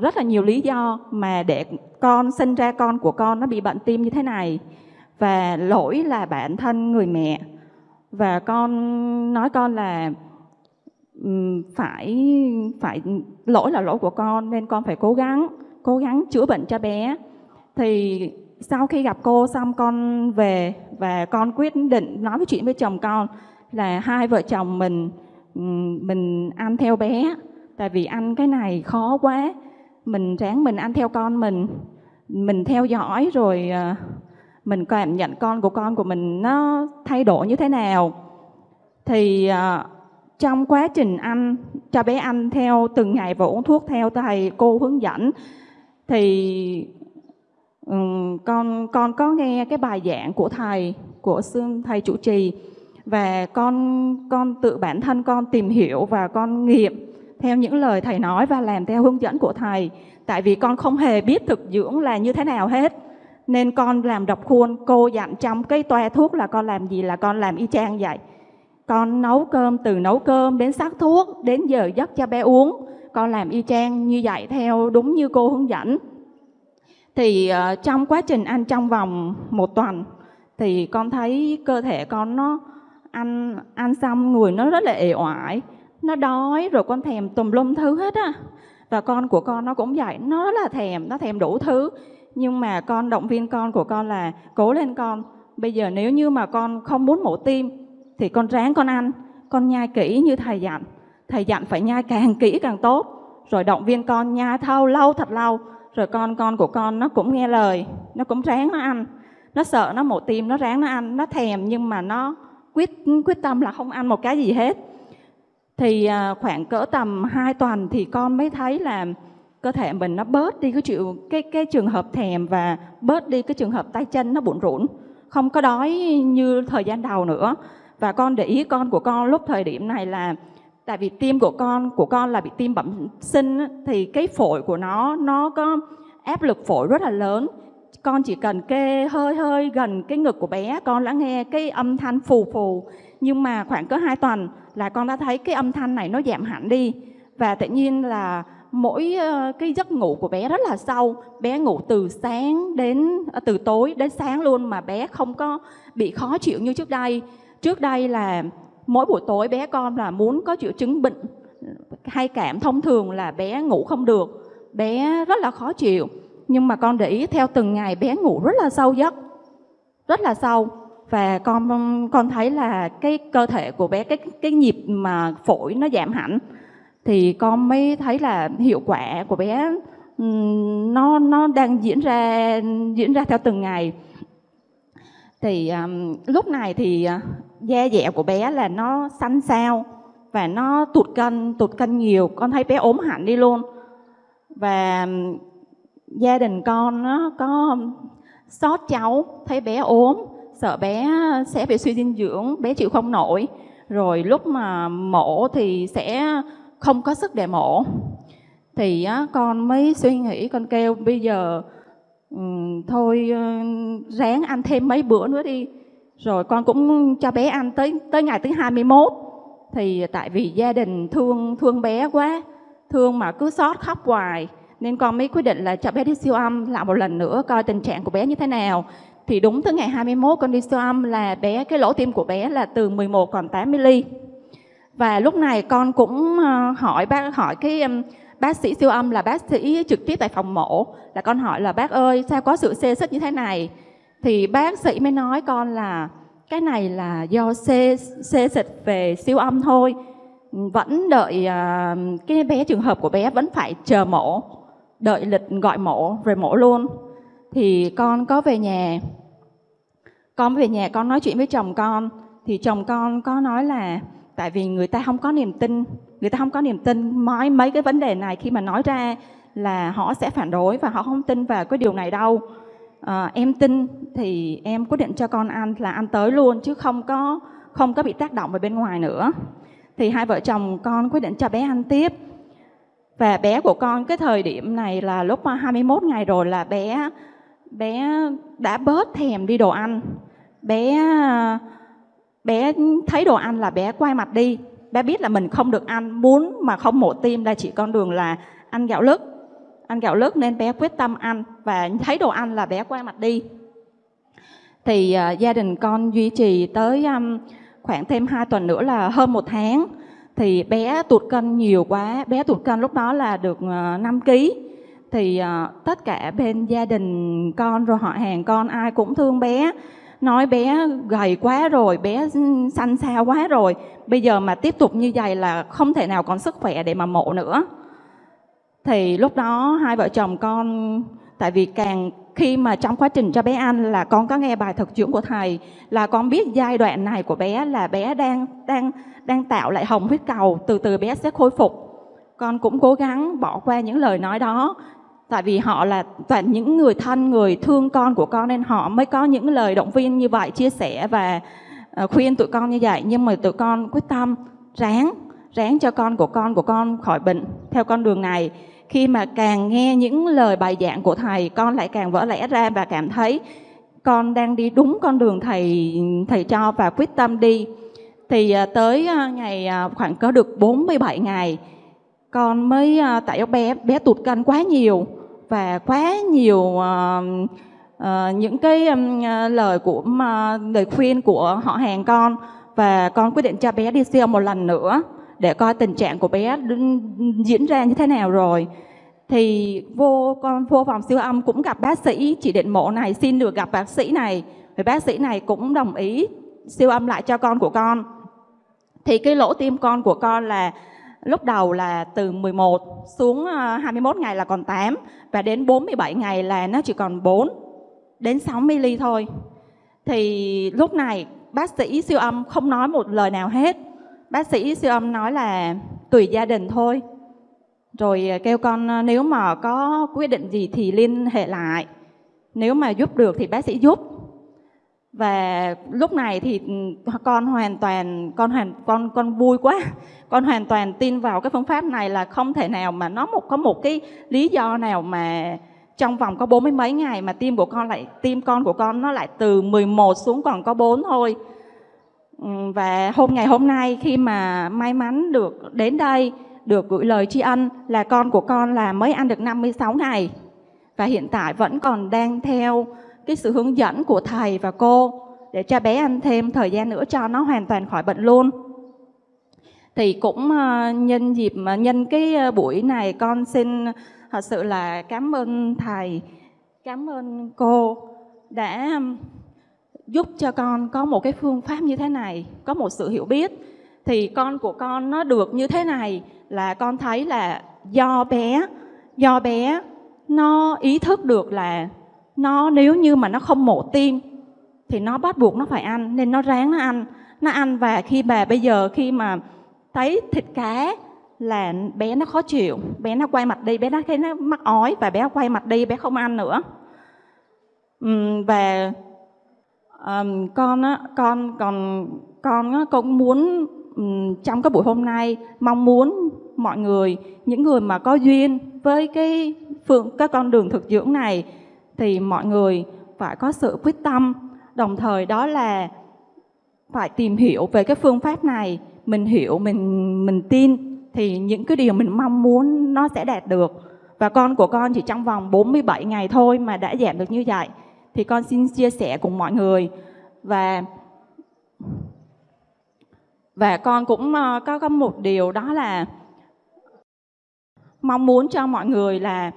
rất là nhiều lý do mà để con, sinh ra con của con nó bị bệnh tim như thế này. Và lỗi là bản thân người mẹ. Và con, nói con là phải phải, lỗi là lỗi của con nên con phải cố gắng cố gắng chữa bệnh cho bé. Thì sau khi gặp cô xong con về và con quyết định nói với chuyện với chồng con là hai vợ chồng mình mình ăn theo bé tại vì ăn cái này khó quá. Mình ráng mình ăn theo con mình. Mình theo dõi rồi ờ, mình cảm nhận con của con của mình nó thay đổi như thế nào. Thì ờ, trong quá trình ăn cho bé ăn theo từng ngày và uống thuốc theo thầy cô hướng dẫn, thì con con có nghe cái bài giảng của thầy, của sư thầy chủ trì. Và con con tự bản thân con tìm hiểu và con nghiệm theo những lời thầy nói và làm theo hướng dẫn của thầy tại vì con không hề biết thực dưỡng là như thế nào hết. Nên con làm độc khuôn cô dặn trong cái toa thuốc là con làm gì là con làm y chang vậy. Con nấu cơm từ nấu cơm đến sắc thuốc đến giờ giấc cho bé uống. Con làm y chang như vậy theo đúng như cô hướng dẫn. Thì uh, trong quá trình ăn trong vòng một tuần thì con thấy cơ thể con nó ăn ăn xong người nó rất là ể oải nó đói rồi con thèm tùm lum thứ hết á. Và con của con nó cũng vậy, nó là thèm, nó thèm đủ thứ. Nhưng mà con, động viên con của con là cố lên con. Bây giờ nếu như mà con không muốn mổ tim, thì con ráng con ăn. Con nhai kỹ như thầy dặn. Thầy dặn phải nhai càng kỹ càng tốt. Rồi động viên con nhai thâu lâu thật lâu. Rồi con con của con nó cũng nghe lời, nó cũng ráng nó ăn. Nó sợ nó mổ tim, nó ráng nó ăn. Nó thèm nhưng mà nó quyết quyết tâm là không ăn một cái gì hết thì à, khoảng cỡ tầm 2 tuần thì con mới thấy là cơ thể mình nó bớt đi cái chịu, cái cái trường hợp thèm và bớt đi cái trường hợp tay chân nó bủn rủn. Không có đói như thời gian đầu nữa. Và con để ý con của con lúc thời điểm này là, tại vì tim của con của con là bị tim bẩm sinh thì cái phổi của nó nó có áp lực phổi rất là lớn. Con chỉ cần kê hơi hơi gần cái ngực của bé, con đã nghe cái âm thanh phù phù. Nhưng mà khoảng cỡ 2 tuần là con đã thấy cái âm thanh này nó giảm hẳn đi. Và tự nhiên là mỗi ờ, cái giấc ngủ của bé rất là sâu. Bé ngủ từ sáng đến ờ, từ tối đến sáng luôn mà bé không có bị khó chịu như trước đây. Trước đây là mỗi buổi tối bé con là muốn có triệu chứng bệnh hay cảm thông thường là bé ngủ không được. Bé rất là khó chịu. Nhưng mà con để ý theo từng ngày bé ngủ rất là sâu giấc, rất là sâu và con con thấy là cái cơ thể của bé cái cái nhịp mà phổi nó giảm hẳn. Thì con mới thấy là hiệu quả của bé nó nó đang diễn ra diễn ra theo từng ngày. Thì um, lúc này thì uh, da dẻ của bé là nó xanh xao và nó tụt cân tụt cân nhiều. Con thấy bé ốm hẳn đi luôn. Và um, gia đình con nó có sót cháu thấy bé ốm sợ bé sẽ bị suy dinh dưỡng bé chịu không nổi. Rồi lúc mà mổ thì sẽ không có sức để mổ. Thì á, con mới suy nghĩ con kêu bây giờ thôi ráng ăn thêm mấy bữa nữa đi. Rồi con cũng cho bé ăn tới tới ngày thứ 21 thì tại vì gia đình thương thương bé quá thương mà cứ sót khóc hoài nên con mới quyết định là cho bé đi siêu âm lại một lần nữa coi tình trạng của bé như thế nào thì đúng tới ngày 21 con đi siêu âm là bé, cái lỗ tim của bé là từ 11 còn 8 mm và lúc này con cũng ờ, hỏi bác, hỏi cái bác sĩ siêu âm là bác sĩ trực tiếp tại phòng mổ. Là con hỏi là, bác ơi, sao có sự xê xích như thế này? Thì bác sĩ mới nói con là, cái này là do xê xê xịt về siêu âm thôi. Vẫn đợi ờ, cái bé trường hợp của bé vẫn phải chờ mổ, đợi lịch gọi mổ, rồi mổ luôn thì con có về nhà. Con về nhà con nói chuyện với chồng con. Thì chồng con có nói là tại vì người ta không có niềm tin người ta không có niềm tin mấy mấy cái vấn đề này khi mà nói ra là họ sẽ phản đối và họ không tin vào cái điều này đâu. À, em tin thì em quyết định cho con ăn là ăn tới luôn chứ không có không có bị tác động ở bên ngoài nữa. Thì hai vợ chồng con quyết định cho bé ăn tiếp. Và bé của con cái thời điểm này là lúc 21 ngày rồi là bé bé đã bớt thèm đi đồ ăn. Bé bé thấy đồ ăn là bé quay mặt đi. Bé biết là mình không được ăn. Muốn mà không mổ tim là chỉ con đường là ăn gạo lứt. Ăn gạo lứt nên bé quyết tâm ăn và thấy đồ ăn là bé quay mặt đi. Thì uh, gia đình con duy trì tới um, khoảng thêm 2 tuần nữa là hơn một tháng. Thì bé tụt cân nhiều quá. Bé tụt cân lúc đó là được à, 5 kg thì uh, tất cả bên gia đình con rồi họ hàng con ai cũng thương bé. Nói bé gầy quá rồi bé xanh xao quá rồi. Bây giờ mà tiếp tục như vậy là không thể nào còn sức khỏe để mà mổ nữa. Thì lúc đó hai vợ chồng con tại vì càng khi mà trong quá trình cho bé ăn là con có nghe bài thực dưỡng của thầy là con biết giai đoạn này của bé là bé đang đang đang tạo lại hồng huyết cầu từ từ bé sẽ khôi phục. Con cũng cố gắng bỏ qua những lời nói đó tại vì họ là toàn những người thân, người thương con của con nên họ mới có những lời động viên như vậy, chia sẻ và ờ, khuyên tụi con như vậy. Nhưng mà tụi con quyết tâm ráng ráng cho con của con của con khỏi bệnh theo con đường này. Khi mà càng nghe những lời bài giảng của thầy, con lại càng vỡ lẽ ra và cảm thấy con đang đi đúng con đường thầy thầy cho và quyết tâm đi. Thì ờ, tới ờ, ngày khoảng có được 47 ngày, con mới tại bé bé tụt cân quá nhiều và quá nhiều uh, uh, những cái um, lời của uh, lời khuyên của họ hàng con. Và con quyết định cho bé đi siêu một lần nữa để coi tình trạng của bé diễn ra như thế nào rồi. Thì vô con vô phòng siêu âm cũng gặp bác sĩ chỉ định mổ này xin được gặp bác sĩ này. Thì bác sĩ này cũng đồng ý siêu âm lại cho con của con. Thì cái lỗ tim con của con là lúc đầu là từ 11 xuống ờ, 21 ngày là còn 8 và đến 47 ngày là nó chỉ còn 4 đến 6 ml thôi. Thì lúc này, bác sĩ siêu âm không nói một lời nào hết. Bác sĩ siêu âm nói là tùy gia đình thôi. Rồi ờ, kêu con ờ, nếu mà có quyết định gì thì liên hệ lại. Nếu mà giúp được thì bác sĩ giúp. Và lúc này thì con hoàn toàn, con hoàn, con con vui quá. <laughs> Con hoàn toàn tin vào cái phương pháp này là không thể nào mà nó một, có một cái lý do nào mà trong vòng có bốn mươi mấy ngày mà tim của con lại, tim con của con nó lại từ 11 xuống còn có 4 thôi. Ừ, và hôm, ngày hôm nay khi mà may mắn được đến đây, được gửi lời tri ân là con của con là mới ăn được 56 ngày và hiện tại vẫn còn đang theo cái sự hướng dẫn của thầy và cô để cho bé ăn thêm thời gian nữa cho nó hoàn toàn khỏi bệnh luôn. Thì cũng ờ, nhân dịp nhân cái ờ, buổi này, con xin thật sự là cảm ơn thầy, cảm ơn cô đã giúp cho con có một cái phương pháp như thế này, có một sự hiểu biết. Thì con của con nó được như thế này là con thấy là do bé do bé nó ý thức được là nó nếu như mà nó không mổ tim thì nó bắt buộc nó phải ăn. Nên nó ráng nó ăn. Nó ăn và khi bà bây giờ khi mà thấy thịt cá là bé nó khó chịu. Bé nó quay mặt đi bé nó thấy nó mắc ói và bé quay mặt đi bé không ăn nữa. Uhm, và um, con á con còn con á cũng muốn um, trong cái buổi hôm nay mong muốn mọi người những người mà có duyên với cái phương cái con đường thực dưỡng này thì mọi người phải có sự quyết tâm. Đồng thời đó là phải tìm hiểu về cái phương pháp này. Mình hiểu, mình mình tin thì những cái điều mình mong muốn nó sẽ đạt được. Và con của con chỉ trong vòng 47 ngày thôi mà đã giảm được như vậy. Thì con xin chia sẻ cùng mọi người. Và và con cũng ờ, có có một điều đó là mong muốn cho mọi người là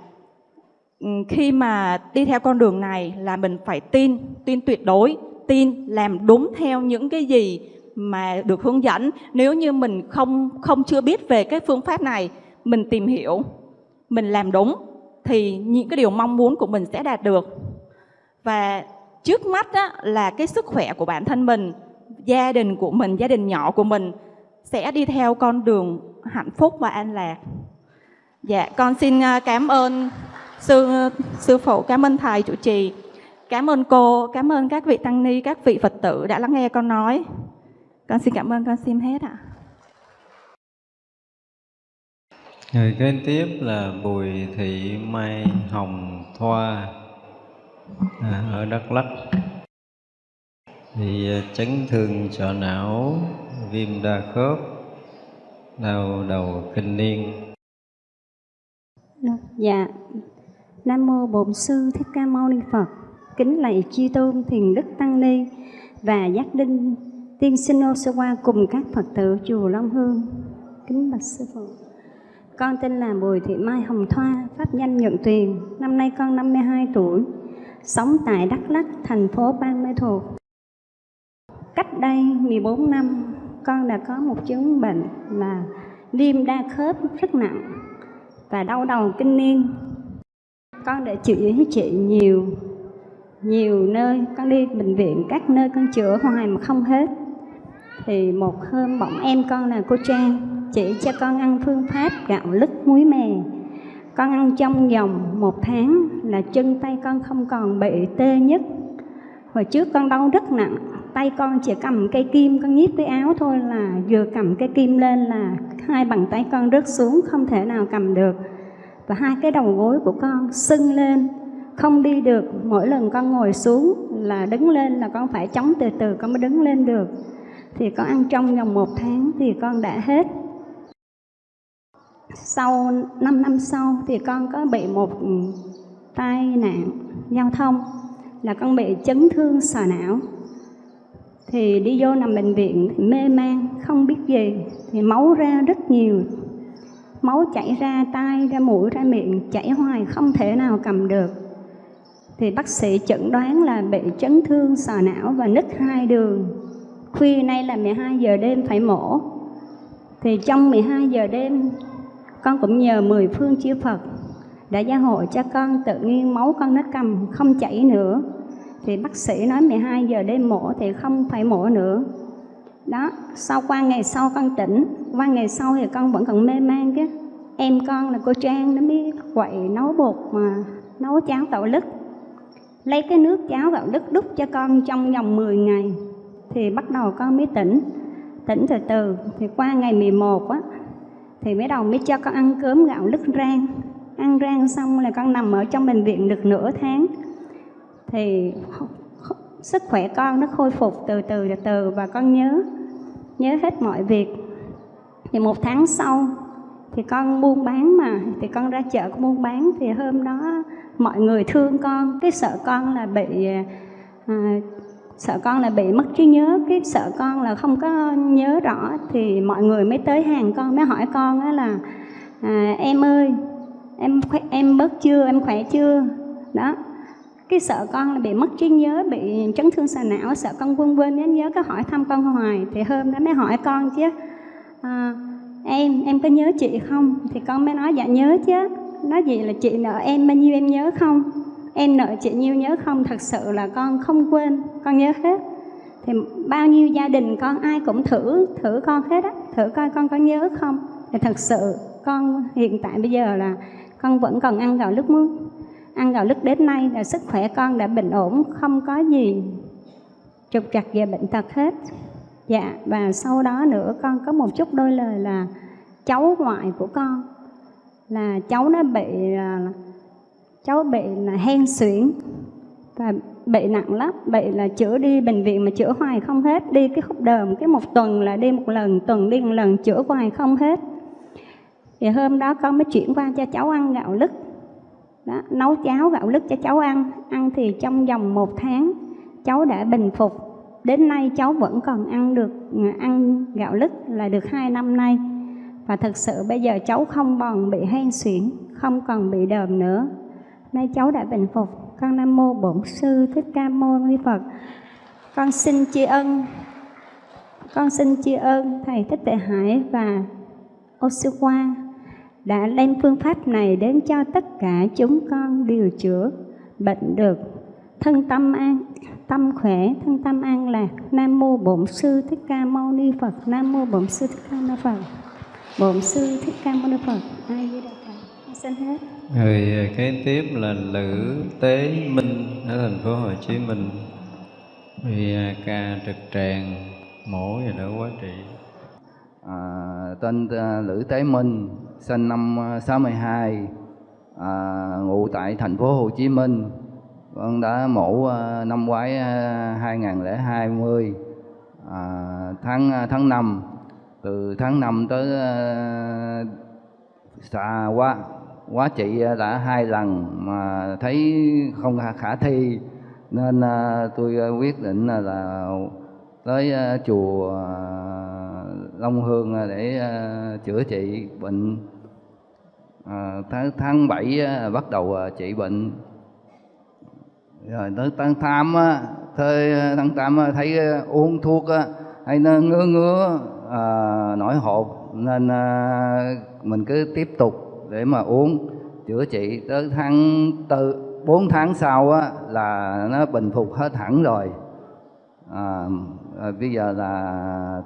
Ừ, khi mà đi theo con đường này là mình phải tin, tin tuyệt đối, tin làm đúng theo những cái gì mà được hướng dẫn. Nếu như mình không không chưa biết về cái phương pháp này, mình tìm hiểu, mình làm đúng thì những cái điều mong muốn của mình sẽ đạt được. Và trước mắt á, là cái sức khỏe của bản thân mình, gia đình của mình, gia đình nhỏ của mình sẽ đi theo con đường hạnh phúc và an lạc. Dạ, con xin à, cảm ơn sư sư phụ cảm ơn thầy chủ trì. Cảm ơn cô cảm ơn các vị tăng ni các vị phật tử đã lắng nghe con nói. Con xin cảm ơn con xin hết ạ. Người kế tiếp là bùi thị mai hồng thoa à, ở đắk lắk. Thì à, chấn thương sọ não viêm đa khớp đau đầu kinh niên. Dạ Nam mô Bổn sư Thích Ca Mâu Ni Phật. Kính lạy chư tôn thiền đức tăng ni và giác đinh Tiên sinh Osawa cùng các Phật tử chùa Long Hương. Kính bạch sư phụ. Con tên là Bùi Thị Mai Hồng Thoa, pháp danh Nhận Tuyền. Năm nay con 52 tuổi, sống tại Đắk Lắk, thành phố Ban Mê Thuộc. Cách đây 14 năm, con đã có một chứng bệnh là viêm đa khớp rất nặng và đau đầu kinh niên. Con đã chữa với chị nhiều nhiều nơi, con đi bệnh viện các nơi con chữa hoài mà không hết. Thì một hôm bỗng em con là cô Trang chỉ cho con ăn phương pháp gạo lứt muối mè. Con ăn trong vòng một tháng là chân tay con không còn bị tê nhất. Hồi trước con đau rất nặng, tay con chỉ cầm cây kim, con nhíp cái áo thôi là vừa cầm cây kim lên là hai bàn tay con rớt xuống, không thể nào cầm được. Và hai cái đầu gối của con sưng lên, không đi được. Mỗi lần con ngồi xuống là đứng lên là con phải chống từ từ con mới đứng lên được. Thì con ăn trong vòng một tháng thì con đã hết sau 5 năm sau thì con có bị một tai nạn giao thông là con bị chấn thương sọ não thì đi vô nằm bệnh viện thì mê man không biết gì thì máu ra rất nhiều máu chảy ra tai, ra mũi, ra miệng, chảy hoài, không thể nào cầm được. Thì bác sĩ chẩn đoán là bị chấn thương, sọ não và nứt hai đường. Khuya nay là 12 giờ đêm phải mổ. Thì trong 12 giờ đêm, con cũng nhờ mười phương chư Phật đã gia hộ cho con tự nhiên máu con nó cầm, không chảy nữa. Thì bác sĩ nói 12 giờ đêm mổ thì không phải mổ nữa đó, sau qua ngày sau con tỉnh, qua ngày sau thì con vẫn còn mê man chứ. Em con là cô Trang, nó biết quậy, nấu bột mà nấu cháo gạo lứt. Lấy cái nước cháo gạo lứt đút cho con trong vòng 10 ngày thì bắt đầu con mới tỉnh. Tỉnh từ từ, thì qua ngày 11 á, thì mới đầu mới cho con ăn cơm gạo lứt rang. Ăn rang xong là con nằm ở trong bệnh viện được nửa tháng. Thì sức khỏe con nó khôi phục từ từ từ từ và con nhớ nhớ hết mọi việc. Thì một tháng sau thì con buôn bán mà thì con ra chợ con buôn bán thì hôm đó mọi người thương con. Cái sợ con là bị à, sợ con là bị mất trí nhớ cái sợ con là không có nhớ rõ thì mọi người mới tới hàng con mới hỏi con á là à, em ơi em em bớt chưa em khỏe chưa? Đó cái sợ con là bị mất trí nhớ bị chấn thương sọ não sợ con quên quên nhớ nhớ có hỏi thăm con hoài. Thì hôm đó mới hỏi con chứ à, em em có nhớ chị không? Thì con mới nói dạ nhớ chứ. Nói gì là chị nợ em bao nhiêu em nhớ không? Em nợ chị nhiêu nhớ không? Thật sự là con không quên con nhớ hết. Thì bao nhiêu gia đình con ai cũng thử thử con hết á thử coi con có nhớ không? Thì thật sự con hiện tại bây giờ là con vẫn còn ăn gạo nước muối ăn gạo lứt đến nay là sức khỏe con đã bình ổn, không có gì trục trặc về bệnh tật hết. Dạ và sau đó nữa con có một chút đôi lời là cháu ngoại của con, là cháu nó bị à, cháu bị là hen suyễn và bị nặng lắm, bị là chữa đi bệnh viện mà chữa hoài không hết, đi cái khúc đờm cái một tuần là đi một lần, tuần đi một lần chữa hoài không hết. Thì hôm đó con mới chuyển qua cho cháu ăn gạo lứt đó, nấu cháo gạo lứt cho cháu ăn. Ăn thì trong vòng một tháng cháu đã bình phục. Đến nay cháu vẫn còn ăn được ăn gạo lứt là được hai năm nay. Và thật sự bây giờ cháu không còn bị hen suyễn không còn bị đờm nữa. Nay cháu đã bình phục. Con nam mô bổn sư thích ca mâu ni phật. Con xin tri ân con xin tri ân thầy thích tệ hải và osuwa sư qua đã đem phương pháp này đến cho tất cả chúng con điều chữa bệnh được. Thân tâm an tâm khỏe thân tâm an lạc. Nam mô bổn sư thích ca mâu ni phật. Nam mô bổn sư thích ca mâu ni phật. Bổn sư thích ca mâu ni phật. Ai với đạo phật xin hết. Người à, kế tiếp là Lữ Tế Minh ở thành phố Hồ Chí Minh. Vì à, ca trực tràng mổ và đỡ quá trị. À, tên uh, Lữ Tế Minh, sinh năm ờ, 62, à, ngụ tại thành phố Hồ Chí Minh. Con đã mổ ờ, năm ngoái ờ, 2020 à, tháng tháng 5 từ tháng 5 tới uh, xa quá quá trị đã hai lần mà thấy không khả thi nên tôi quyết định là tới chùa Long Hương à, để à, chữa trị bệnh à, tháng tháng bảy bắt đầu à, trị bệnh. Rồi tới tháng tám thời tháng tám thấy uống thuốc hay nó ngứa ngứa à, nổi hột nên à, mình cứ tiếp tục để mà uống chữa trị. Tới tháng tư bốn tháng sau á là nó bình phục hết hẳn rồi. À, à, bây giờ là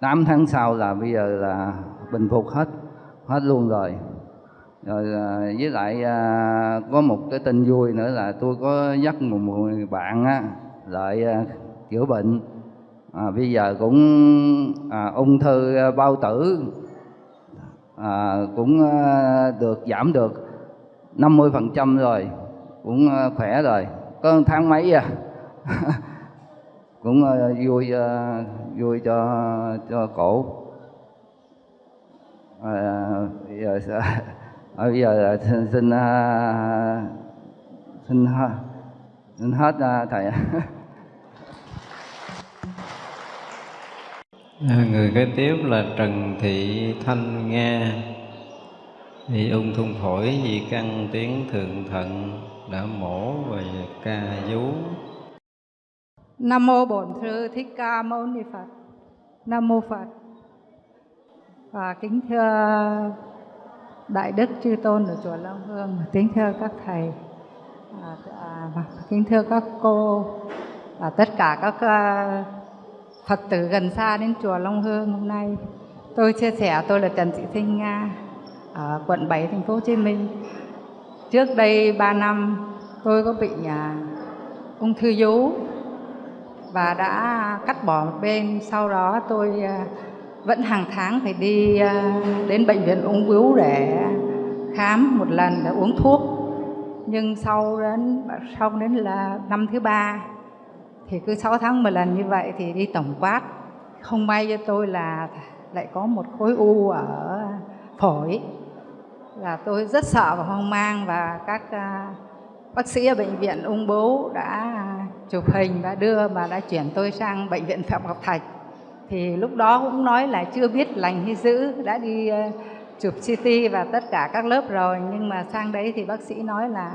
8 tháng sau là bây giờ là bình phục hết hết luôn rồi. Rồi à, với lại à, có một cái tin vui nữa là tôi có dắt một người bạn á lại à, chữa bệnh. À, bây giờ cũng à, ung thư bao tử à, cũng à, được giảm được 50% rồi cũng à, khỏe rồi. Có tháng mấy à? <laughs> Cũng à, vui à, vui cho cho cổ. À, bây giờ à, bây giờ là xin xin, à, xin, à, xin hết à, thầy. À, người kế tiếp là Trần Thị Thanh Nga. Bị ung thung phổi vì căn tiến thượng thận đã mổ và ca vú. Nam mô Bổn Sư Thích Ca Mâu Ni Phật. Nam mô Phật. Và kính thưa Đại Đức Chư Tôn ở chùa Long Hương, kính thưa các thầy, à, à, kính thưa các cô, và tất cả các à, Phật tử gần xa đến chùa Long Hương hôm nay. Tôi chia sẻ tôi là Trần Thị Thanh Nga ở quận 7 thành phố Hồ Chí Minh. Trước đây 3 năm tôi có bị à, ung thư vú và đã cắt bỏ một bên. Sau đó tôi à, vẫn hàng tháng phải đi à, đến bệnh viện ung bướu để khám một lần để uống thuốc. Nhưng sau đến sau đến là năm thứ ba thì cứ 6 tháng một lần như vậy thì đi tổng quát không may cho tôi là lại có một khối u ở phổi là tôi rất sợ và hoang mang và các uh, bác sĩ ở bệnh viện ung bướu đã chụp hình và đưa và đã chuyển tôi sang bệnh viện phạm ngọc thạch. Thì lúc đó cũng nói là chưa biết lành hay dữ, đã đi ờ, chụp CT và tất cả các lớp rồi. Nhưng mà sang đấy thì bác sĩ nói là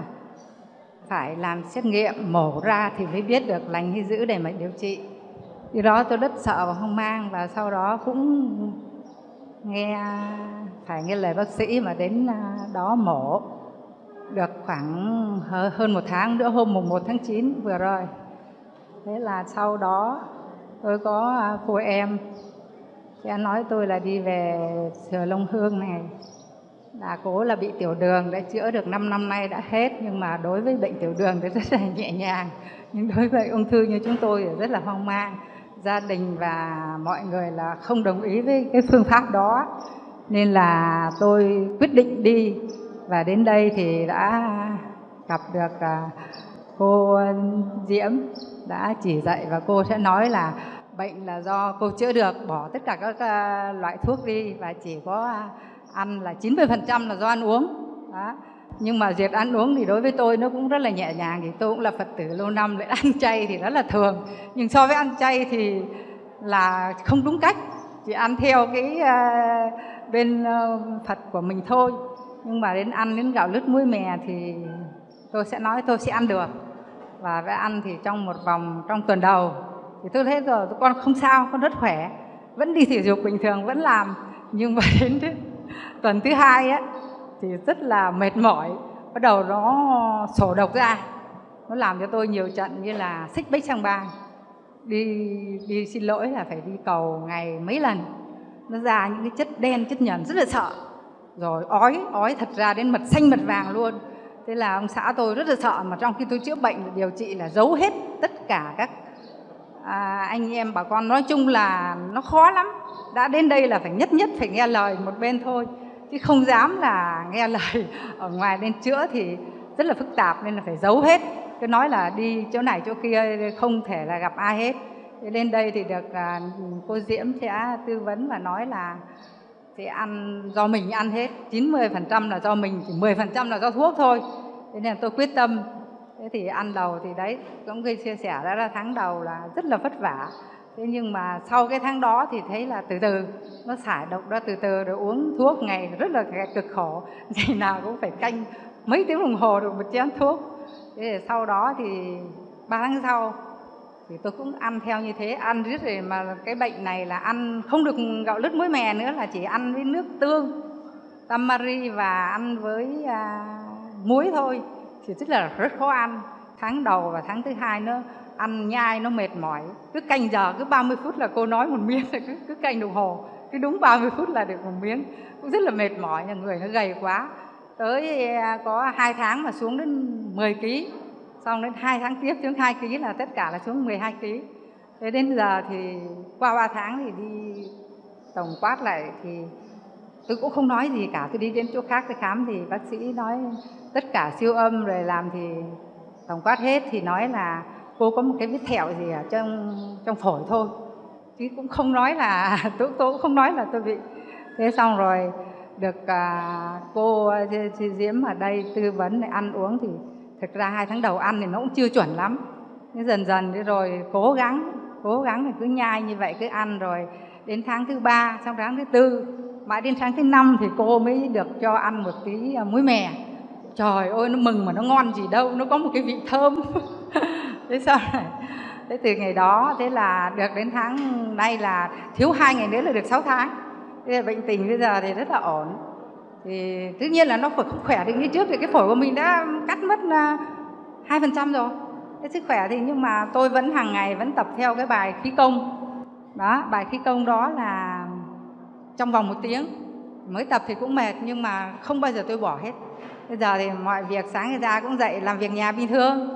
phải làm xét nghiệm, mổ ra thì mới biết được lành hay dữ để mà điều trị. Thì đó tôi rất sợ và hoang mang và sau đó cũng nghe, phải nghe lời bác sĩ mà đến ờ, đó mổ được khoảng hơn một tháng nữa, hôm mùng 1 tháng 9 vừa rồi. Thế là sau đó tôi có à, cô em sẽ nói tôi là đi về sửa lông hương này. Là cố là bị tiểu đường, đã chữa được 5 năm nay đã hết, nhưng mà đối với bệnh tiểu đường thì rất là <laughs> nhẹ nhàng. Nhưng đối với ung thư như chúng tôi thì rất là hoang mang. Gia đình và mọi người là không đồng ý với cái phương pháp đó. Nên là tôi quyết định đi và đến đây thì đã gặp được à, cô Diễm đã chỉ dạy và cô sẽ nói là bệnh là do cô chữa được bỏ tất cả các à, loại thuốc đi và chỉ có ăn là 90% là do ăn uống. Đó. nhưng mà việc ăn uống thì đối với tôi nó cũng rất là nhẹ nhàng thì tôi cũng là phật tử lâu năm lại <laughs> ăn chay thì rất là thường. Nhưng so với ăn chay thì là không đúng cách chỉ ăn theo cái uh, bên uh, phật của mình thôi nhưng mà đến ăn đến gạo lứt muối mè thì tôi sẽ nói tôi sẽ ăn được. Và phải ăn thì trong một vòng, trong tuần đầu thì tôi thấy rồi con không sao, con rất khỏe. Vẫn đi thể dục bình thường, vẫn làm. Nhưng mà <laughs> đến tuần thứ hai ấy thì rất là mệt mỏi. Bắt đầu nó sổ độc ra. Nó làm cho tôi nhiều trận như là xích bích sang bang. Đi đi xin lỗi là phải đi cầu ngày mấy lần. Nó ra những cái chất đen, chất nhờn, rất là sợ rồi ói ói thật ra đến mật xanh mật vàng luôn. Thế là ông xã tôi rất là sợ mà trong khi tôi chữa bệnh điều trị là giấu hết tất cả các à, anh em bà con. Nói chung là nó khó lắm. Đã đến đây là phải nhất nhất phải nghe lời một bên thôi chứ không dám là nghe <laughs> lời ở ngoài lên chữa thì rất là phức tạp nên là phải giấu hết. Cứ nói là đi chỗ này chỗ kia không thể là gặp ai hết. Lên đây thì được à, cô diễm sẽ tư vấn và nói là thì ăn do mình ăn hết 90% là do mình, chỉ 10% là do thuốc thôi. Thế nên tôi quyết tâm. Thế thì ăn đầu thì đấy, cũng gây chia sẻ đó là tháng đầu là rất là vất vả. Thế nhưng mà sau cái tháng đó thì thấy là từ từ, nó xả độc ra từ từ, rồi uống thuốc ngày rất là cực khổ. <laughs> Ngày nào cũng phải canh mấy tiếng đồng hồ được một chén thuốc. Thế thì sau đó thì ba tháng sau thì tôi cũng ăn theo như thế ăn riết rồi mà cái bệnh này là ăn không được gạo lứt muối mè nữa là chỉ ăn với nước tương tamari và ăn với à, muối thôi. Thì tức là rất khó ăn. Tháng đầu và tháng thứ hai nó ăn nhai nó mệt mỏi. Cứ canh giờ cứ 30 phút là cô nói một miếng cứ cứ canh đồng hồ. Cứ đúng 30 phút là được một miếng. Cũng rất là mệt mỏi nhà người nó gầy quá. Tới à, có hai tháng mà xuống đến 10 kg xong đến hai tháng tiếp xuống 2 kg là tất cả là xuống 12 kg thế đến giờ thì qua 3 tháng thì đi tổng quát lại thì tôi cũng không nói gì cả tôi đi đến chỗ khác tôi khám thì bác sĩ nói tất cả siêu âm rồi làm thì tổng quát hết thì nói là cô có một cái vết thẹo gì ở trong trong phổi thôi. Chứ cũng không nói là <laughs> tôi, tôi cũng không nói là tôi bị. Thế xong rồi được à, cô à, chị Diễm ở đây tư vấn ăn uống thì thực ra hai tháng đầu ăn thì nó cũng chưa chuẩn lắm. Nhưng dần dần đi rồi cố gắng cố gắng thì cứ nhai như vậy, cứ ăn rồi đến tháng thứ ba, xong tháng thứ tư, mãi đến tháng thứ năm thì cô mới được cho ăn một tí à, muối mè. Trời ơi, nó mừng mà nó ngon gì đâu, nó có một cái vị thơm. <laughs> Thế sao này thế từ ngày đó, thế là được đến tháng nay là thiếu hai ngày nữa là được 6 tháng. Thế là bệnh tình bây giờ thì rất là ổn thì tất nhiên là nó phải không khỏe được như trước thì cái phổi của mình đã cắt mất à, hai phần trăm rồi. Cái sức khỏe thì nhưng mà tôi vẫn hàng ngày vẫn tập theo cái bài khí công. Đó, bài khí công đó là trong vòng một tiếng. Mới tập thì cũng mệt nhưng mà không bao giờ tôi bỏ hết. Bây giờ thì mọi việc sáng người cũng dậy làm việc nhà bình thường.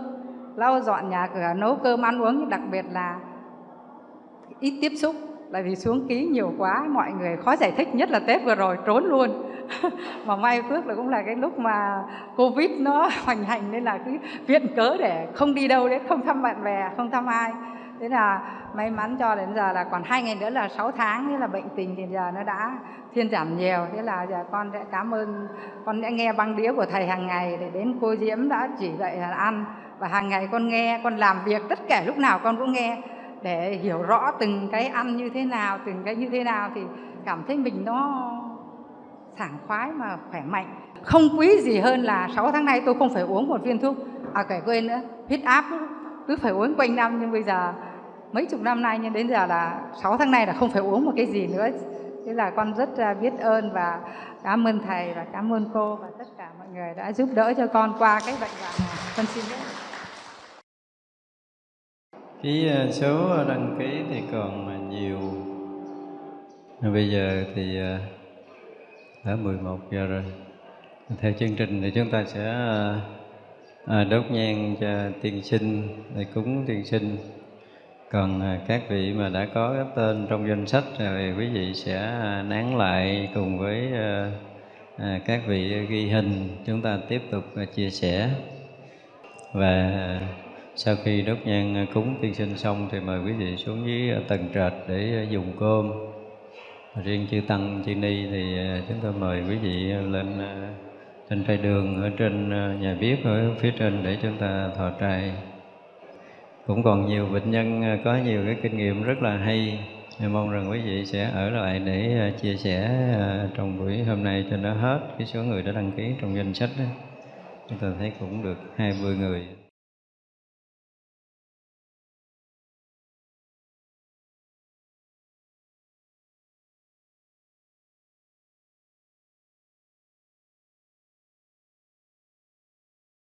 Lau dọn nhà cửa, nấu cơm, ăn uống. Nhưng đặc biệt là ít tiếp xúc. Tại vì xuống ký nhiều quá, mọi người khó giải thích, nhất là tết vừa rồi, trốn luôn. <laughs> mà may phước là cũng là cái lúc mà covid nó <laughs> hoành hành, nên là cứ viện cớ để không đi đâu đấy, không thăm bạn bè, không thăm ai. Thế là may mắn cho đến giờ là còn hai ngày nữa là 6 tháng, thế là bệnh tình thì giờ nó đã thiên giảm nhiều. Thế là giờ con sẽ cảm ơn, con sẽ nghe băng đĩa của thầy hàng ngày để đến cô diễm đã chỉ dạy là ăn. Và hàng ngày con nghe, con làm việc, tất cả lúc nào con cũng nghe để hiểu rõ từng cái ăn như thế nào, từng cái như thế nào thì cảm thấy mình nó sảng khoái mà khỏe mạnh. Không quý gì hơn là 6 tháng nay tôi không phải uống một viên thuốc à kể quên nữa, huyết áp cứ phải uống quanh năm. Nhưng bây giờ, mấy chục năm nay, nhưng đến giờ là 6 tháng nay là không phải uống một cái gì nữa. Thế là con rất à, biết ơn và cảm ơn thầy và cảm ơn cô và tất cả mọi người đã giúp đỡ cho con qua cái bệnh hoạn này con xin biết cái à, số đăng ký thì còn à, nhiều. Bây giờ thì đã 11 giờ rồi. Theo chương trình thì chúng ta sẽ à, à, đốt nhang cho tiên sinh để cúng tiên sinh. Còn à, các vị mà đã có cái tên trong danh sách thì quý vị sẽ à, nán lại cùng với các vị ghi hình. Chúng ta tiếp tục chia sẻ. Và sau khi đốt nhang cúng tiên sinh xong thì mời quý vị xuống dưới tầng trệt để dùng cơm riêng chư tăng, chư ni thì ờ, chúng tôi mời quý vị lên ờ, trên phai đường ở trên ờ, nhà bếp ở phía trên để chúng ta thọ trai. Cũng còn nhiều bệnh nhân có nhiều cái kinh nghiệm rất là hay. Mong rằng quý vị sẽ ở lại để chia sẻ trong buổi hôm nay cho nó hết cái số người đã đăng ký trong danh sách đó. Chúng ta thấy cũng được hai mươi người.